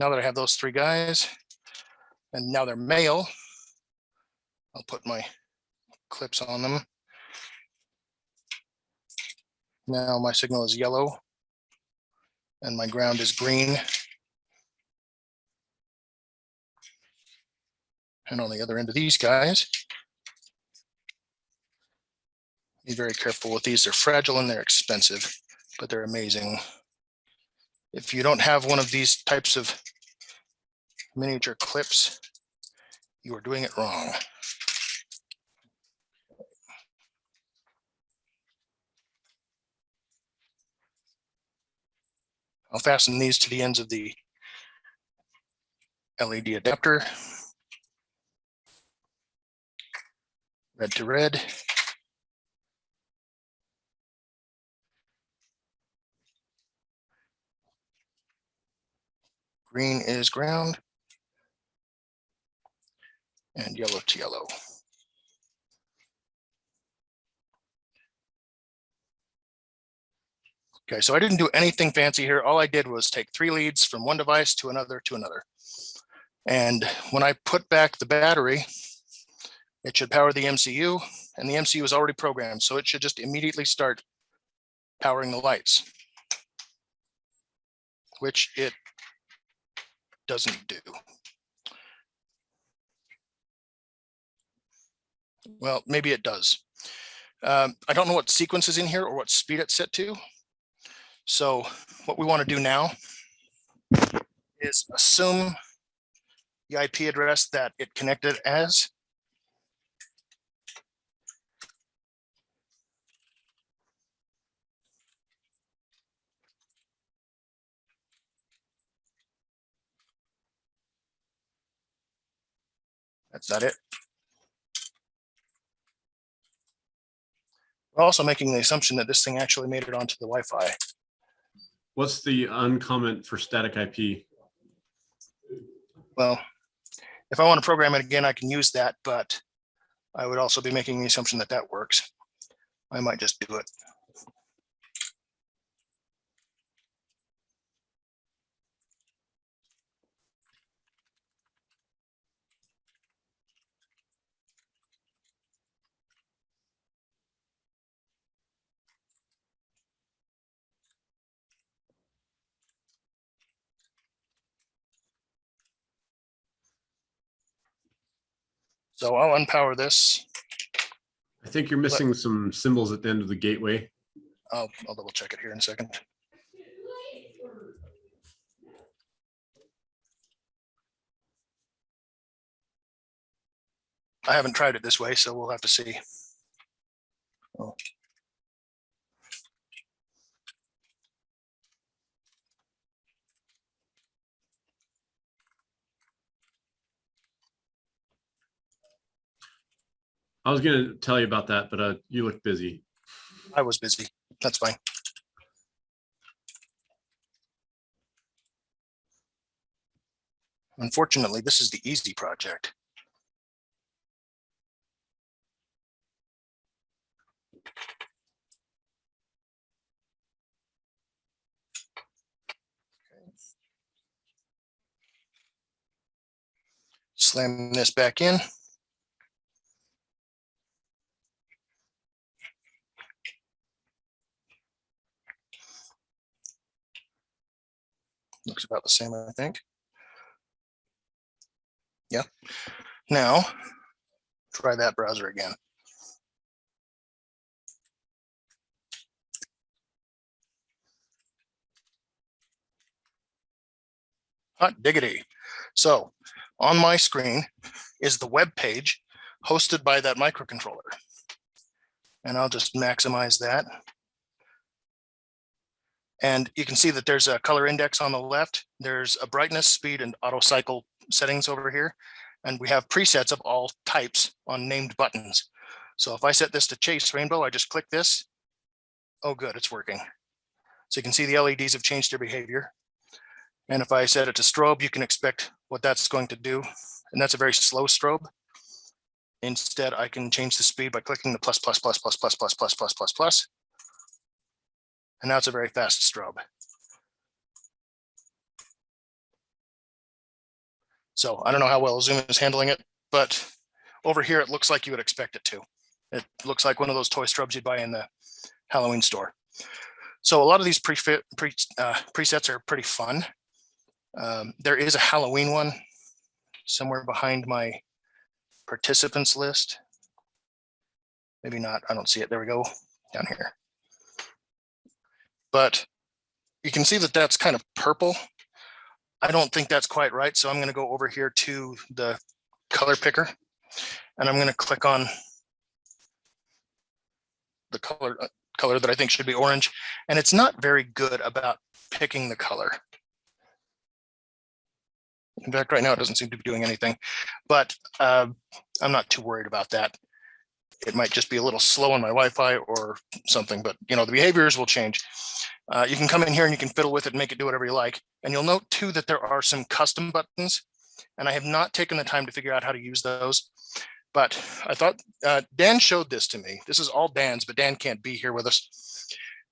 now that I have those three guys, and now they're male, I'll put my clips on them. Now my signal is yellow and my ground is green. And on the other end of these guys, be very careful with these. They're fragile and they're expensive, but they're amazing. If you don't have one of these types of miniature clips, you are doing it wrong. I'll fasten these to the ends of the LED adapter. red to red. Green is ground and yellow to yellow. Okay, so I didn't do anything fancy here. All I did was take three leads from one device to another to another. And when I put back the battery, it should power the MCU and the MCU is already programmed, so it should just immediately start powering the lights. Which it doesn't do. Well, maybe it does. Um, I don't know what sequence is in here or what speed it's set to. So what we want to do now is assume the IP address that it connected as. That's that it. We're also making the assumption that this thing actually made it onto the Wi-Fi. What's the uncomment for static IP? Well, if I want to program it again, I can use that, but I would also be making the assumption that that works. I might just do it. So I'll unpower this. I think you're missing some symbols at the end of the gateway. I'll, I'll double check it here in a second. I haven't tried it this way, so we'll have to see. Oh. I was gonna tell you about that, but uh, you look busy. I was busy. That's fine. Unfortunately, this is the easy project. Slam this back in. Looks about the same, I think. Yeah. Now, try that browser again. Hot diggity. So on my screen is the web page hosted by that microcontroller. And I'll just maximize that. And you can see that there's a color index on the left. There's a brightness, speed, and auto cycle settings over here. And we have presets of all types on named buttons. So if I set this to chase rainbow, I just click this. Oh, good, it's working. So you can see the LEDs have changed their behavior. And if I set it to strobe, you can expect what that's going to do. And that's a very slow strobe. Instead, I can change the speed by clicking the plus, plus, plus, plus, plus, plus, plus, plus, plus, plus. And now it's a very fast strobe. So I don't know how well Zoom is handling it, but over here, it looks like you would expect it to. It looks like one of those toy strobes you'd buy in the Halloween store. So a lot of these pre, pre uh, presets are pretty fun. Um, there is a Halloween one somewhere behind my participants list. Maybe not, I don't see it. There we go, down here. But you can see that that's kind of purple. I don't think that's quite right. So I'm going to go over here to the color picker and I'm going to click on the color uh, color that I think should be orange. And it's not very good about picking the color. In fact, right now it doesn't seem to be doing anything, but uh, I'm not too worried about that. It might just be a little slow on my Wi-Fi or something, but you know, the behaviors will change. Uh, you can come in here and you can fiddle with it and make it do whatever you like. And you'll note too that there are some custom buttons and I have not taken the time to figure out how to use those. But I thought uh, Dan showed this to me. This is all Dan's, but Dan can't be here with us.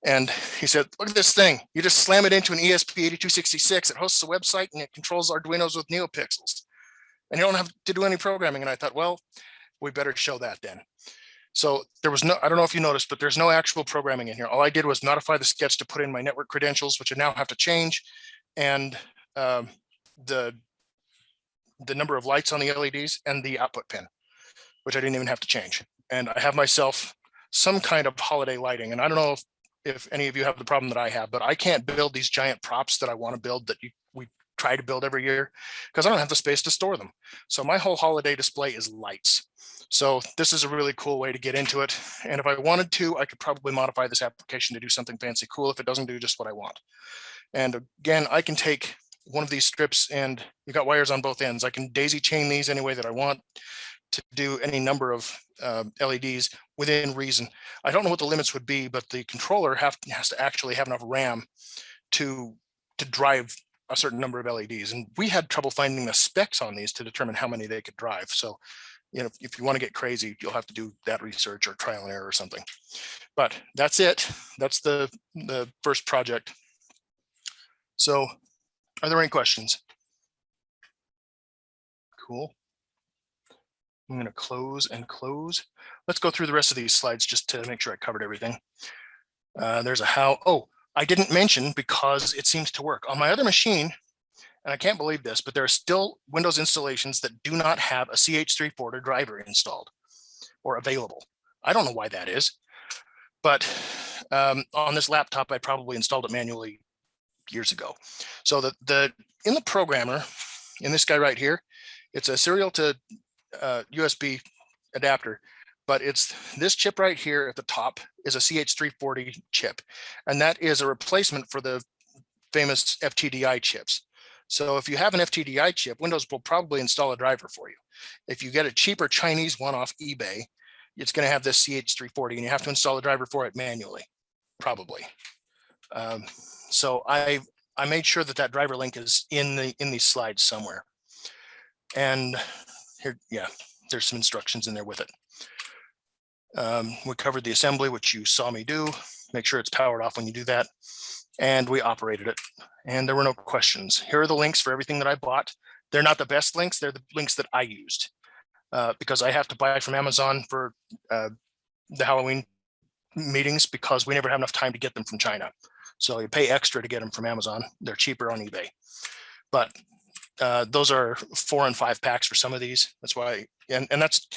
And he said, look at this thing. You just slam it into an E ESP8266. It hosts a website and it controls Arduinos with NeoPixels. And you don't have to do any programming. And I thought, well, we better show that then. So there was no, I don't know if you noticed, but there's no actual programming in here. All I did was modify the sketch to put in my network credentials, which I now have to change. And um, the, the number of lights on the LEDs and the output pin, which I didn't even have to change. And I have myself some kind of holiday lighting. And I don't know if, if any of you have the problem that I have, but I can't build these giant props that I want to build that you, we try to build every year because I don't have the space to store them. So my whole holiday display is lights. So this is a really cool way to get into it. And if I wanted to, I could probably modify this application to do something fancy cool if it doesn't do just what I want. And again, I can take one of these strips and you got wires on both ends. I can daisy chain these any way that I want to do any number of uh, LEDs within reason. I don't know what the limits would be, but the controller have, has to actually have enough RAM to, to drive a certain number of LEDs. And we had trouble finding the specs on these to determine how many they could drive. So, you know, if you want to get crazy, you'll have to do that research or trial and error or something. But that's it. That's the, the first project. So are there any questions? Cool. I'm going to close and close. Let's go through the rest of these slides just to make sure I covered everything. Uh, there's a how. Oh, I didn't mention because it seems to work on my other machine. And I can't believe this, but there are still Windows installations that do not have a CH340 driver installed or available. I don't know why that is, but um, on this laptop, I probably installed it manually years ago. So the, the in the programmer, in this guy right here, it's a serial to uh, USB adapter, but it's this chip right here at the top is a CH340 chip. And that is a replacement for the famous FTDI chips. So if you have an FTDI chip, Windows will probably install a driver for you. If you get a cheaper Chinese one off eBay, it's going to have this CH340 and you have to install a driver for it manually, probably. Um, so I I made sure that that driver link is in the in these slides somewhere. And here, yeah, there's some instructions in there with it. Um, we covered the assembly, which you saw me do. Make sure it's powered off when you do that. And we operated it and there were no questions. Here are the links for everything that I bought. They're not the best links. They're the links that I used uh, because I have to buy from Amazon for uh, the Halloween meetings because we never have enough time to get them from China. So you pay extra to get them from Amazon. They're cheaper on eBay. But uh, those are four and five packs for some of these. That's why, and, and that's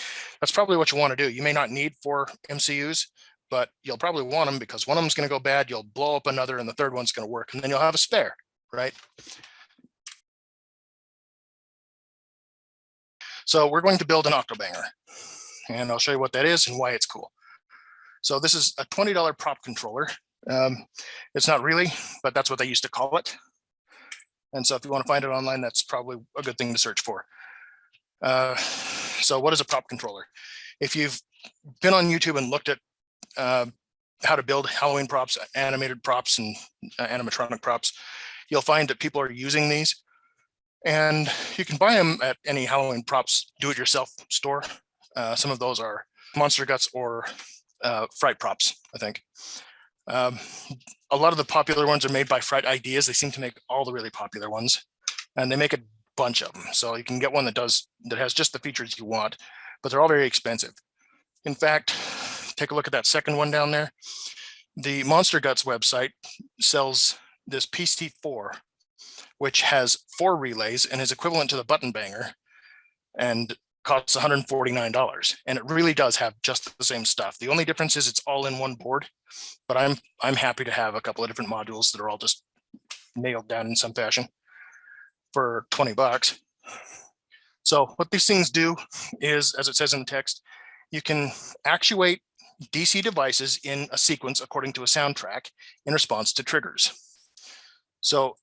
that's probably what you want to do. You may not need four MCUs, but you'll probably want them because one of them's going to go bad. You'll blow up another and the third one's going to work and then you'll have a spare, right? So we're going to build an Octobanger and I'll show you what that is and why it's cool. So this is a $20 prop controller. Um, it's not really, but that's what they used to call it. And so if you want to find it online, that's probably a good thing to search for. Uh, so what is a prop controller? If you've been on YouTube and looked at uh, how to build Halloween props, animated props, and uh, animatronic props, you'll find that people are using these. And you can buy them at any Halloween props do-it-yourself store. Uh, some of those are Monster Guts or uh, Fright Props, I think. Um, a lot of the popular ones are made by Fright Ideas. They seem to make all the really popular ones, and they make a bunch of them. So you can get one that does that has just the features you want, but they're all very expensive. In fact, take a look at that second one down there. The Monster Guts website sells this PC4, which has four relays and is equivalent to the button banger and costs $149. And it really does have just the same stuff. The only difference is it's all in one board, but I'm I'm happy to have a couple of different modules that are all just nailed down in some fashion for 20 bucks. So what these things do is, as it says in the text, you can actuate DC devices in a sequence according to a soundtrack in response to triggers. So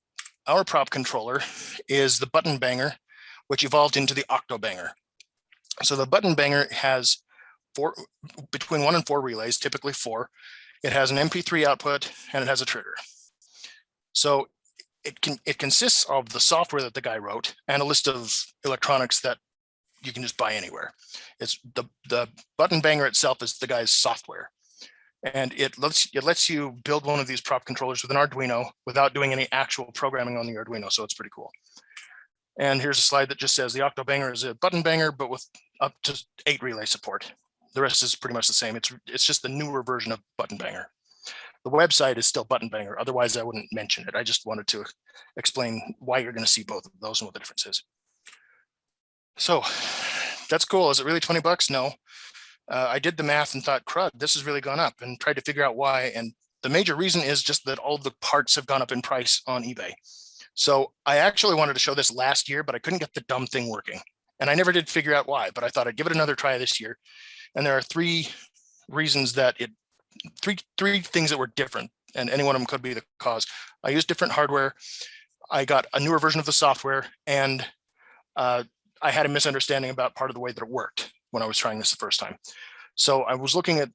our prop controller is the button banger, which evolved into the octo banger. So the button banger has four between one and four relays, typically four. It has an MP3 output and it has a trigger. So it can, it consists of the software that the guy wrote and a list of electronics that you can just buy anywhere. It's the, the button banger itself is the guy's software. And it lets, it lets you build one of these prop controllers with an Arduino without doing any actual programming on the Arduino. So it's pretty cool. And here's a slide that just says the Octo Banger is a button banger, but with up to eight relay support. The rest is pretty much the same. It's, it's just the newer version of button banger. The website is still button banger. Otherwise I wouldn't mention it. I just wanted to explain why you're going to see both of those and what the difference is. So that's cool. Is it really 20 bucks? No. Uh, I did the math and thought, crud, this has really gone up and tried to figure out why. And the major reason is just that all the parts have gone up in price on eBay. So I actually wanted to show this last year, but I couldn't get the dumb thing working. And I never did figure out why, but I thought I'd give it another try this year. And there are three reasons that it, three, three things that were different and any one of them could be the cause. I used different hardware. I got a newer version of the software and uh, I had a misunderstanding about part of the way that it worked when I was trying this the first time. So I was looking at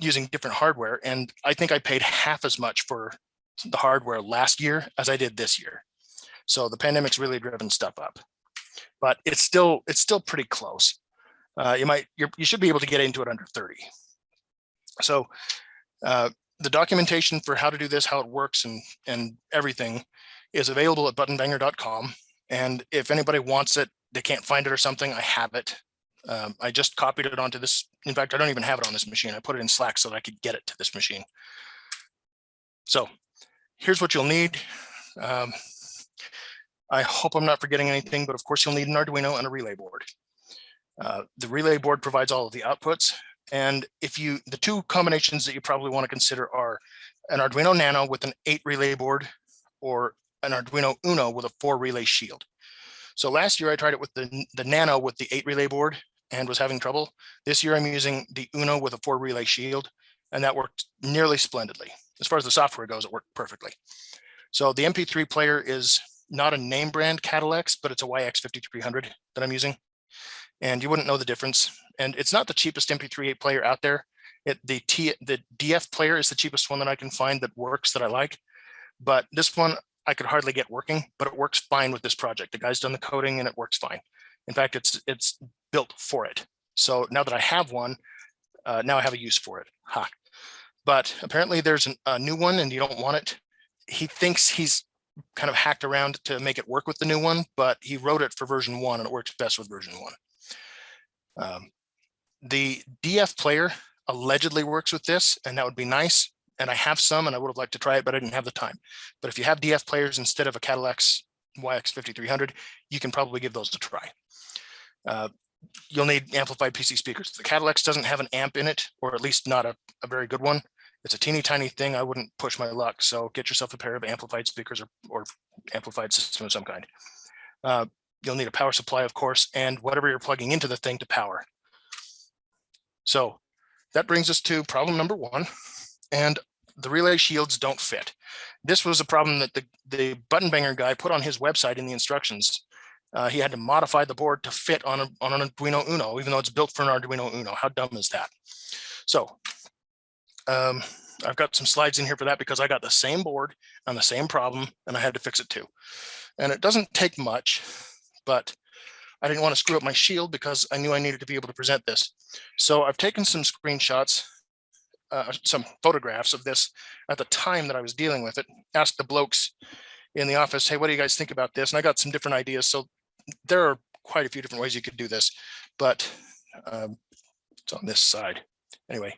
using different hardware and I think I paid half as much for the hardware last year as I did this year. So the pandemic's really driven stuff up, but it's still it's still pretty close. Uh, you might you should be able to get into it under 30. So uh, the documentation for how to do this, how it works and and everything is available at buttonbanger.com. And if anybody wants it, they can't find it or something, I have it. Um, I just copied it onto this. In fact, I don't even have it on this machine. I put it in Slack so that I could get it to this machine. So here's what you'll need. Um, I hope I'm not forgetting anything, but of course you'll need an Arduino and a relay board. Uh, the relay board provides all of the outputs. And if you, the two combinations that you probably want to consider are an Arduino Nano with an eight relay board or an Arduino Uno with a four relay shield. So last year I tried it with the, the Nano with the eight relay board and was having trouble. This year I'm using the Uno with a four relay shield and that worked nearly splendidly. As far as the software goes, it worked perfectly. So the MP3 player is not a name brand Catalex, but it's a YX5300 that I'm using. And you wouldn't know the difference. And it's not the cheapest MP3 player out there. It, the, T, the DF player is the cheapest one that I can find that works that I like. But this one I could hardly get working, but it works fine with this project. The guy's done the coding and it works fine. In fact, it's it's built for it. So now that I have one, uh, now I have a use for it. Ha. But apparently there's an, a new one and you don't want it. He thinks he's kind of hacked around to make it work with the new one, but he wrote it for version one and it works best with version one. Um, the DF player allegedly works with this and that would be nice and I have some and I would have liked to try it, but I didn't have the time. But if you have DF players instead of a Catalex YX5300, you can probably give those a try. Uh, you'll need amplified PC speakers. The Catalex doesn't have an amp in it, or at least not a, a very good one. It's a teeny tiny thing. I wouldn't push my luck. So get yourself a pair of amplified speakers or, or amplified system of some kind. Uh, you'll need a power supply, of course, and whatever you're plugging into the thing to power. So that brings us to problem number one and the relay shields don't fit. This was a problem that the, the button banger guy put on his website in the instructions. Uh, he had to modify the board to fit on, a, on an Arduino Uno, even though it's built for an Arduino Uno. How dumb is that? So um, I've got some slides in here for that because I got the same board on the same problem and I had to fix it too. And it doesn't take much, but I didn't want to screw up my shield because I knew I needed to be able to present this. So I've taken some screenshots uh, some photographs of this at the time that I was dealing with it, asked the blokes in the office, hey, what do you guys think about this? And I got some different ideas. So there are quite a few different ways you could do this, but um, it's on this side. Anyway,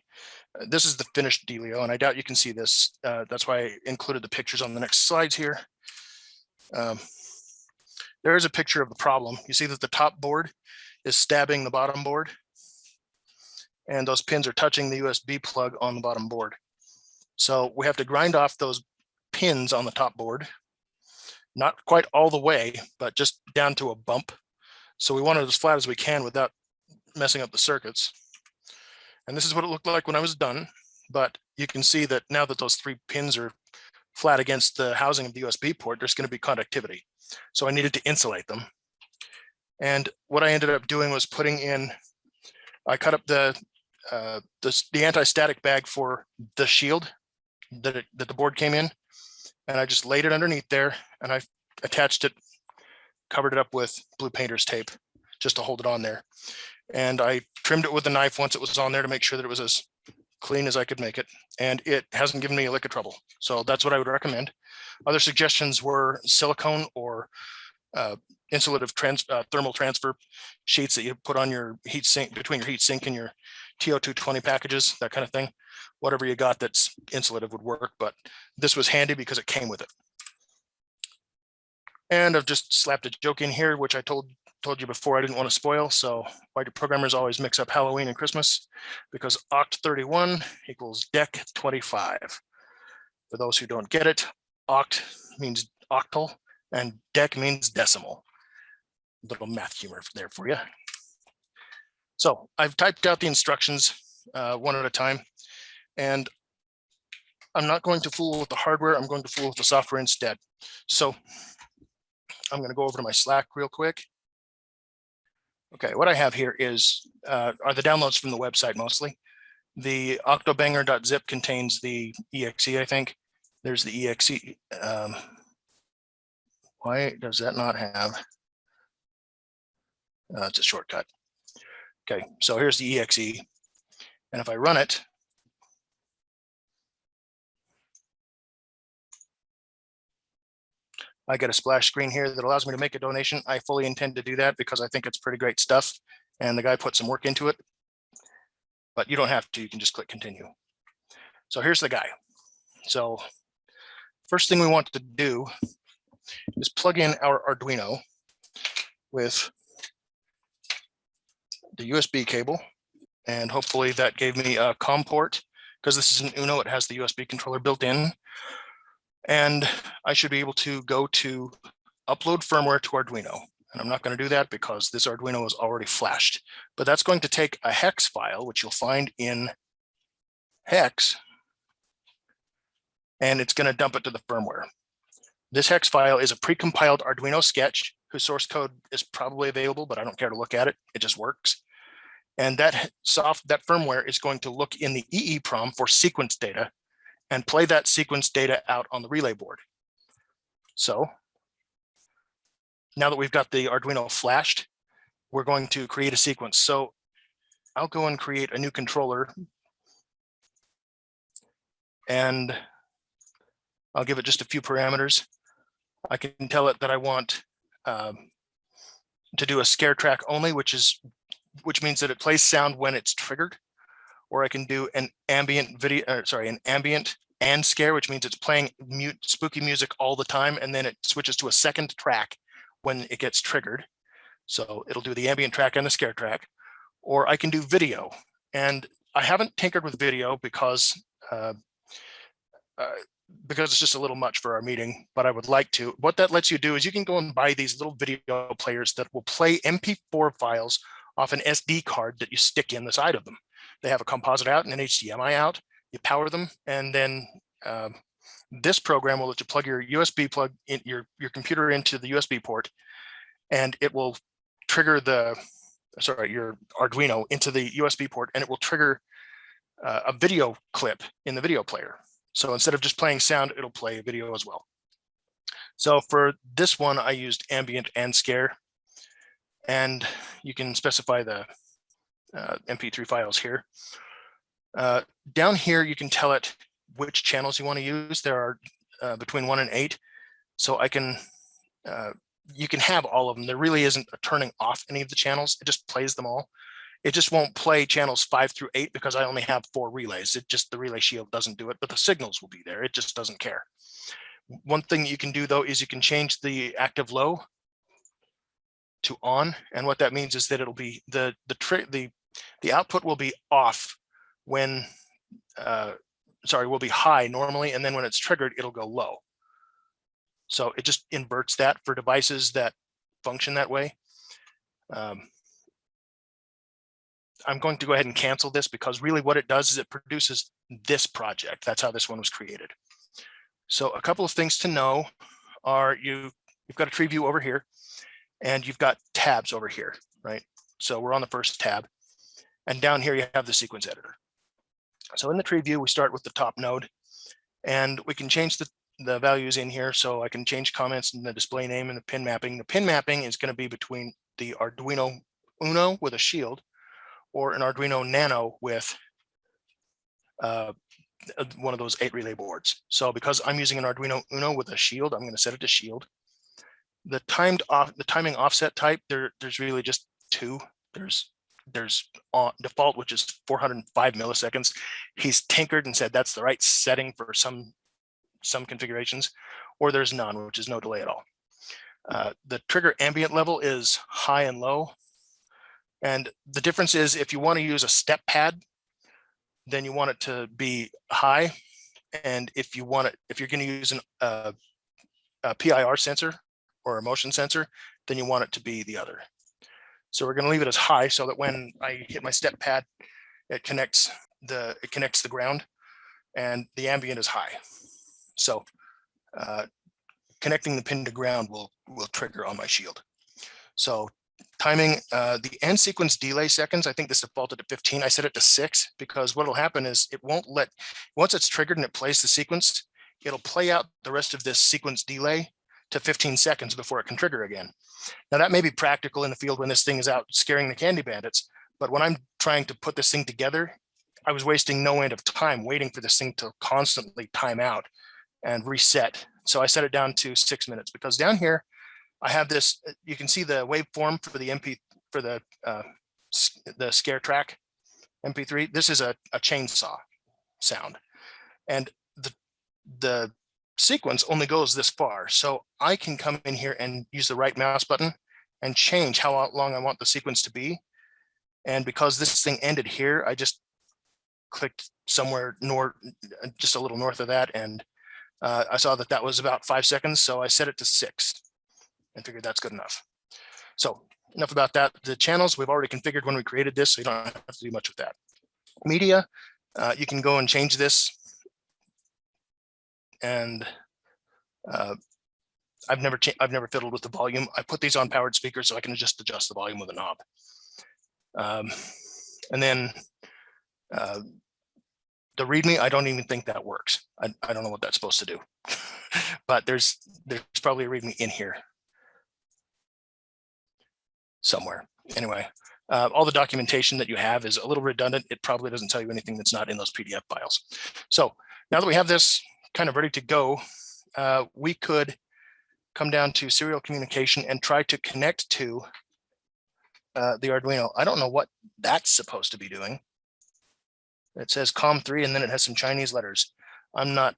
this is the finished dealio, and I doubt you can see this. Uh, that's why I included the pictures on the next slides here. Um, there is a picture of the problem. You see that the top board is stabbing the bottom board and those pins are touching the USB plug on the bottom board. So we have to grind off those pins on the top board, not quite all the way, but just down to a bump. So we want it as flat as we can without messing up the circuits. And this is what it looked like when I was done. But you can see that now that those three pins are flat against the housing of the USB port, there's going to be conductivity. So I needed to insulate them. And what I ended up doing was putting in, I cut up the uh, the, the anti-static bag for the shield that, it, that the board came in. And I just laid it underneath there and I attached it, covered it up with blue painter's tape just to hold it on there. And I trimmed it with a knife once it was on there to make sure that it was as clean as I could make it. And it hasn't given me a lick of trouble. So that's what I would recommend. Other suggestions were silicone or uh, insulative trans, uh, thermal transfer sheets that you put on your heat sink, between your heat sink and your TO220 packages, that kind of thing. Whatever you got that's insulative would work, but this was handy because it came with it. And I've just slapped a joke in here, which I told told you before I didn't want to spoil. So why do programmers always mix up Halloween and Christmas? Because oct 31 equals dec 25. For those who don't get it, oct means octal and dec means decimal. Little math humor there for you. So I've typed out the instructions uh, one at a time, and I'm not going to fool with the hardware. I'm going to fool with the software instead. So I'm going to go over to my Slack real quick. Okay, what I have here is uh, are the downloads from the website mostly. The octobanger.zip contains the exe, I think. There's the exe. Um, why does that not have? Uh, it's a shortcut. Okay, so here's the exe. And if I run it, I get a splash screen here that allows me to make a donation. I fully intend to do that because I think it's pretty great stuff. And the guy put some work into it. But you don't have to, you can just click continue. So here's the guy. So first thing we want to do is plug in our Arduino with the USB cable. And hopefully that gave me a COM port because this is an Uno, it has the USB controller built in. And I should be able to go to upload firmware to Arduino. And I'm not going to do that because this Arduino is already flashed. But that's going to take a hex file, which you'll find in hex. And it's going to dump it to the firmware. This hex file is a precompiled Arduino sketch whose source code is probably available, but I don't care to look at it. It just works. And that soft that firmware is going to look in the EEPROM for sequence data and play that sequence data out on the relay board. So now that we've got the Arduino flashed, we're going to create a sequence. So I'll go and create a new controller and I'll give it just a few parameters. I can tell it that I want um, to do a scare track only, which is which means that it plays sound when it's triggered or I can do an ambient video, uh, sorry, an ambient and scare, which means it's playing mute spooky music all the time. And then it switches to a second track when it gets triggered. So it'll do the ambient track and the scare track, or I can do video. And I haven't tinkered with video because uh, uh, because it's just a little much for our meeting, but I would like to. What that lets you do is you can go and buy these little video players that will play MP4 files off an SD card that you stick in the side of them. They have a composite out and an HDMI out. You power them, and then um, this program will let you plug your USB plug in your your computer into the USB port, and it will trigger the sorry your Arduino into the USB port, and it will trigger uh, a video clip in the video player. So instead of just playing sound, it'll play a video as well. So for this one, I used ambient and scare, and you can specify the uh, MP3 files here. Uh, down here, you can tell it which channels you want to use. There are uh, between one and eight. So I can, uh, you can have all of them. There really isn't a turning off any of the channels. It just plays them all. It just won't play channels five through eight because I only have four relays. It just, the relay shield doesn't do it, but the signals will be there. It just doesn't care. One thing you can do though, is you can change the active low to on. And what that means is that it'll be the, the the, the output will be off when, uh, sorry, will be high normally. And then when it's triggered, it'll go low. So it just inverts that for devices that function that way. Um, I'm going to go ahead and cancel this because really what it does is it produces this project. That's how this one was created. So a couple of things to know are you, you've got a tree view over here and you've got tabs over here, right? So we're on the first tab and down here you have the sequence editor. So in the tree view, we start with the top node and we can change the the values in here so I can change comments and the display name and the pin mapping. The pin mapping is going to be between the Arduino Uno with a shield or an Arduino Nano with uh, one of those eight relay boards. So because I'm using an Arduino Uno with a shield, I'm going to set it to shield. The timed off the timing offset type, there, there's really just two. There's there's on default, which is 405 milliseconds. He's tinkered and said that's the right setting for some some configurations, or there's none, which is no delay at all. Uh, the trigger ambient level is high and low. And the difference is if you want to use a step pad, then you want it to be high. And if you want it, if you're going to use an, uh, a PIR sensor or a motion sensor, then you want it to be the other. So we're going to leave it as high so that when I hit my step pad, it connects the it connects the ground and the ambient is high. So uh, connecting the pin to ground will will trigger on my shield. So timing uh, the end sequence delay seconds, I think this defaulted to 15. I set it to six because what will happen is it won't let once it's triggered and it plays the sequence, it'll play out the rest of this sequence delay to 15 seconds before it can trigger again. Now that may be practical in the field when this thing is out scaring the candy bandits, but when I'm trying to put this thing together, I was wasting no end of time waiting for this thing to constantly time out and reset. So I set it down to six minutes because down here, I have this, you can see the waveform for the MP, for the, uh, the scare track MP3. This is a, a chainsaw sound. And the, the sequence only goes this far. So I can come in here and use the right mouse button and change how long I want the sequence to be. And because this thing ended here, I just clicked somewhere north, just a little north of that. And uh, I saw that that was about five seconds. So I set it to six and figured that's good enough. So enough about that. The channels we've already configured when we created this, so you don't have to do much with that. Media, uh, you can go and change this. And uh, I've never I've never fiddled with the volume. I put these on powered speakers so I can just adjust the volume with a knob. Um, and then uh, the README, I don't even think that works. I, I don't know what that's supposed to do, but there's there's probably a README in here somewhere. Anyway, uh, all the documentation that you have is a little redundant. It probably doesn't tell you anything that's not in those PDF files. So now that we have this kind of ready to go, uh, we could come down to serial communication and try to connect to uh, the Arduino. I don't know what that's supposed to be doing. It says COM3 and then it has some Chinese letters. I'm not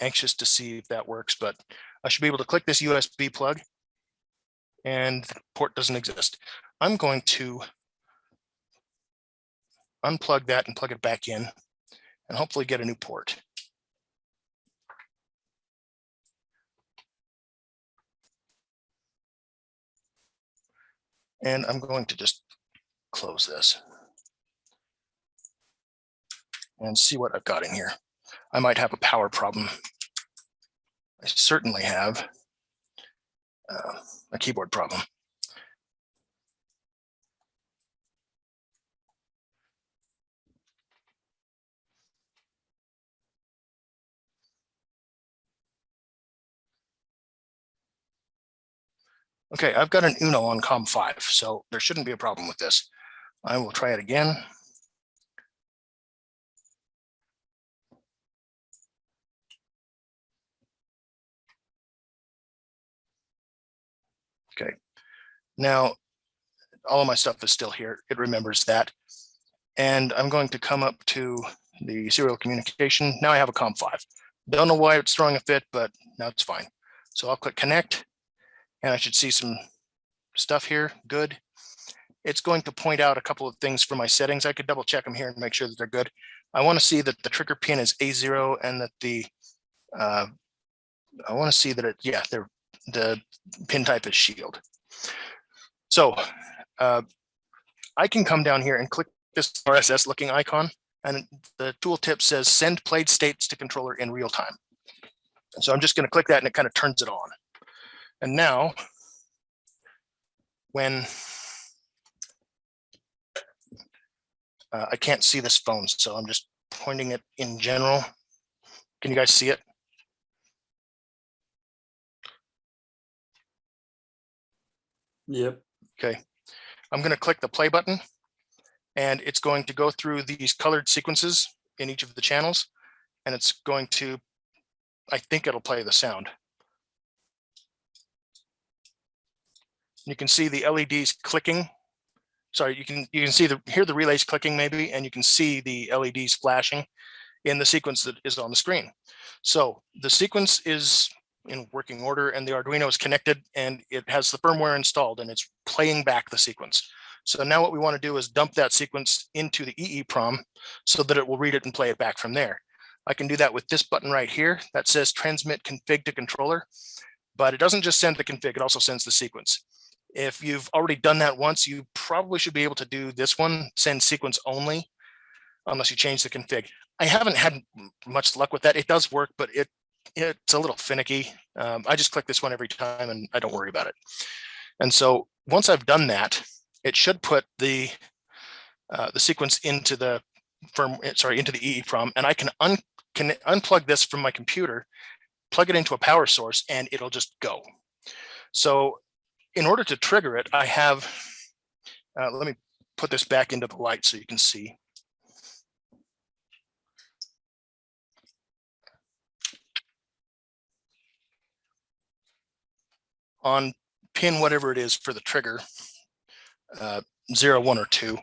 anxious to see if that works, but I should be able to click this USB plug and the port doesn't exist. I'm going to unplug that and plug it back in and hopefully get a new port. And I'm going to just close this and see what I've got in here. I might have a power problem. I certainly have uh, a keyboard problem. Okay, I've got an Uno on COM5, so there shouldn't be a problem with this. I will try it again. Okay, now all of my stuff is still here. It remembers that. And I'm going to come up to the serial communication. Now I have a COM5. Don't know why it's throwing a fit, but now it's fine. So I'll click connect and I should see some stuff here. Good. It's going to point out a couple of things for my settings. I could double check them here and make sure that they're good. I want to see that the trigger pin is A0 and that the, uh, I want to see that it, yeah, the pin type is shield. So uh, I can come down here and click this RSS looking icon and the tooltip says send played states to controller in real time. So I'm just going to click that and it kind of turns it on. And now when uh, I can't see this phone, so I'm just pointing it in general. Can you guys see it? Yep. Okay. I'm going to click the play button and it's going to go through these colored sequences in each of the channels and it's going to, I think it'll play the sound. You can see the LEDs clicking. Sorry, you can you can see the hear the relays clicking maybe, and you can see the LEDs flashing in the sequence that is on the screen. So the sequence is in working order and the Arduino is connected and it has the firmware installed and it's playing back the sequence. So now what we want to do is dump that sequence into the EEPROM so that it will read it and play it back from there. I can do that with this button right here that says transmit config to controller, but it doesn't just send the config, it also sends the sequence. If you've already done that once, you probably should be able to do this one, send sequence only, unless you change the config. I haven't had much luck with that. It does work, but it it's a little finicky. Um, I just click this one every time and I don't worry about it. And so once I've done that, it should put the uh, the sequence into the firm, sorry, into the EEPROM, and I can, un, can unplug this from my computer, plug it into a power source, and it'll just go. So in order to trigger it, I have, uh, let me put this back into the light so you can see. On pin whatever it is for the trigger, uh, zero, one, or two,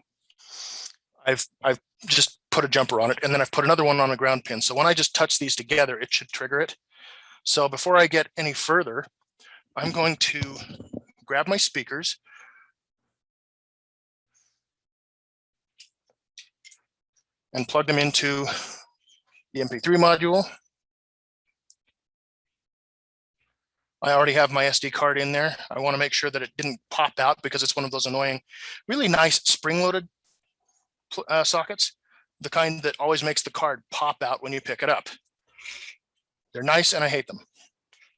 I've I've just put a jumper on it, and then I've put another one on a ground pin. So when I just touch these together, it should trigger it. So before I get any further, I'm going to grab my speakers. And plug them into the MP3 module. I already have my SD card in there. I want to make sure that it didn't pop out because it's one of those annoying, really nice spring-loaded uh, sockets, the kind that always makes the card pop out when you pick it up. They're nice and I hate them.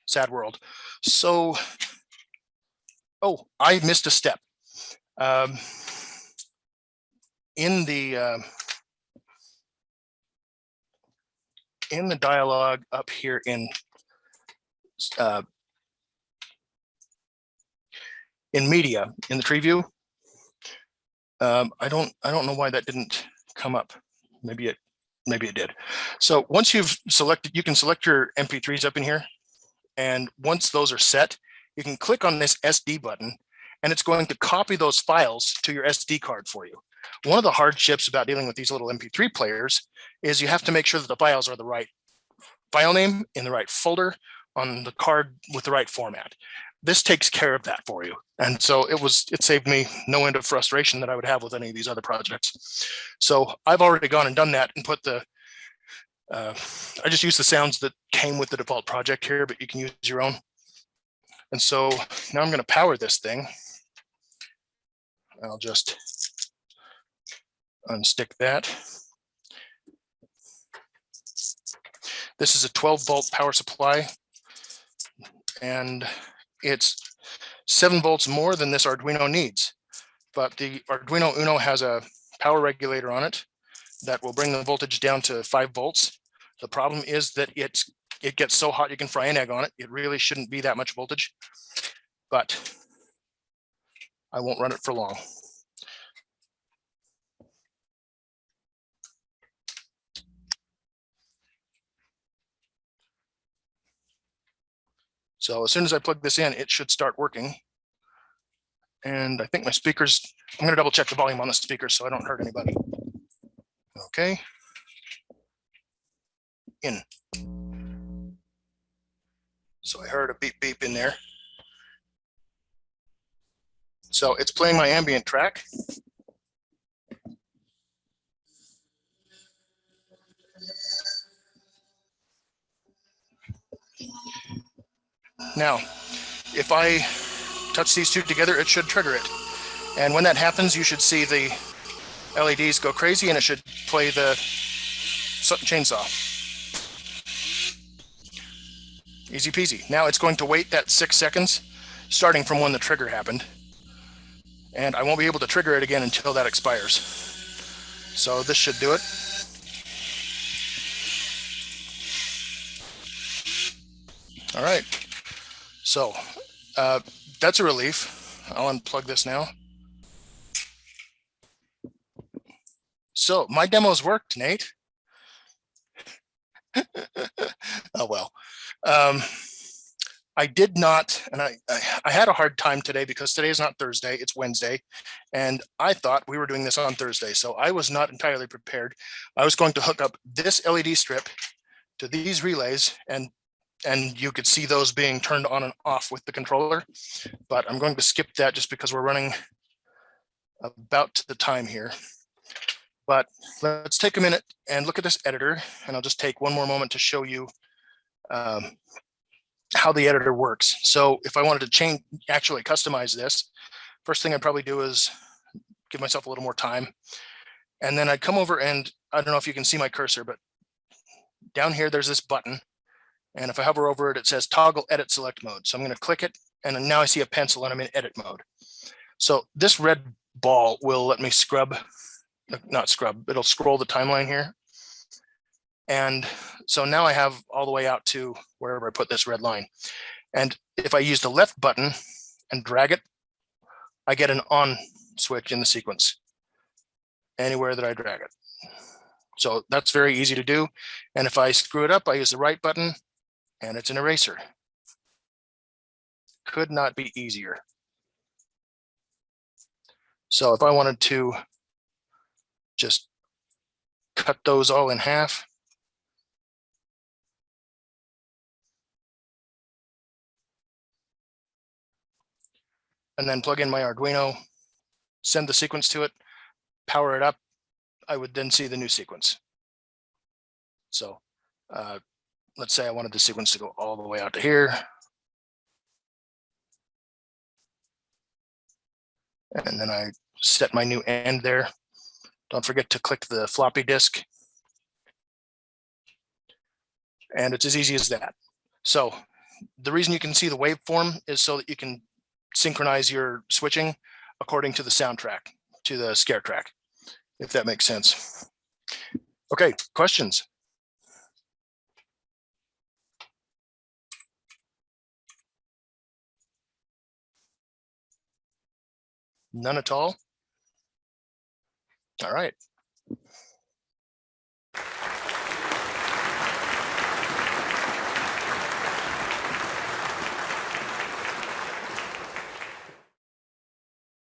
Sad world. So, oh, I missed a step. Um, in the uh, in the dialogue up here in uh, in media in the tree view. Um, I don't I don't know why that didn't come up. Maybe it maybe it did. So once you've selected, you can select your MP3s up in here. And once those are set, you can click on this SD button and it's going to copy those files to your SD card for you. One of the hardships about dealing with these little MP3 players is you have to make sure that the files are the right file name in the right folder on the card with the right format this takes care of that for you. And so it was, it saved me no end of frustration that I would have with any of these other projects. So I've already gone and done that and put the, uh, I just use the sounds that came with the default project here, but you can use your own. And so now I'm going to power this thing. I'll just unstick that. This is a 12 volt power supply and it's seven volts more than this Arduino needs. But the Arduino Uno has a power regulator on it that will bring the voltage down to five volts. The problem is that it's it gets so hot you can fry an egg on it. It really shouldn't be that much voltage, but I won't run it for long. So as soon as I plug this in, it should start working. And I think my speakers, I'm gonna double check the volume on the speakers so I don't hurt anybody. Okay. In. So I heard a beep beep in there. So it's playing my ambient track. Now, if I touch these two together, it should trigger it. And when that happens, you should see the LEDs go crazy and it should play the chainsaw. Easy peasy. Now it's going to wait that six seconds, starting from when the trigger happened. And I won't be able to trigger it again until that expires. So this should do it. All right. So uh, that's a relief. I'll unplug this now. So my demos worked, Nate. oh well. Um, I did not, and I, I had a hard time today because today is not Thursday, it's Wednesday, and I thought we were doing this on Thursday, so I was not entirely prepared. I was going to hook up this LED strip to these relays and and you could see those being turned on and off with the controller. But I'm going to skip that just because we're running about the time here. But let's take a minute and look at this editor, and I'll just take one more moment to show you um, how the editor works. So if I wanted to change, actually customize this, first thing I'd probably do is give myself a little more time. And then I'd come over and I don't know if you can see my cursor, but down here, there's this button. And if I hover over it, it says toggle edit select mode. So I'm going to click it and now I see a pencil and I'm in edit mode. So this red ball will let me scrub, not scrub, it'll scroll the timeline here. And so now I have all the way out to wherever I put this red line. And if I use the left button and drag it, I get an on switch in the sequence anywhere that I drag it. So that's very easy to do. And if I screw it up, I use the right button and it's an eraser. Could not be easier. So if I wanted to just cut those all in half. And then plug in my Arduino, send the sequence to it, power it up, I would then see the new sequence. So uh, let's say I wanted the sequence to go all the way out to here. And then I set my new end there. Don't forget to click the floppy disk. And it's as easy as that. So the reason you can see the waveform is so that you can synchronize your switching according to the soundtrack, to the scare track, if that makes sense. Okay, questions? None at all? All right.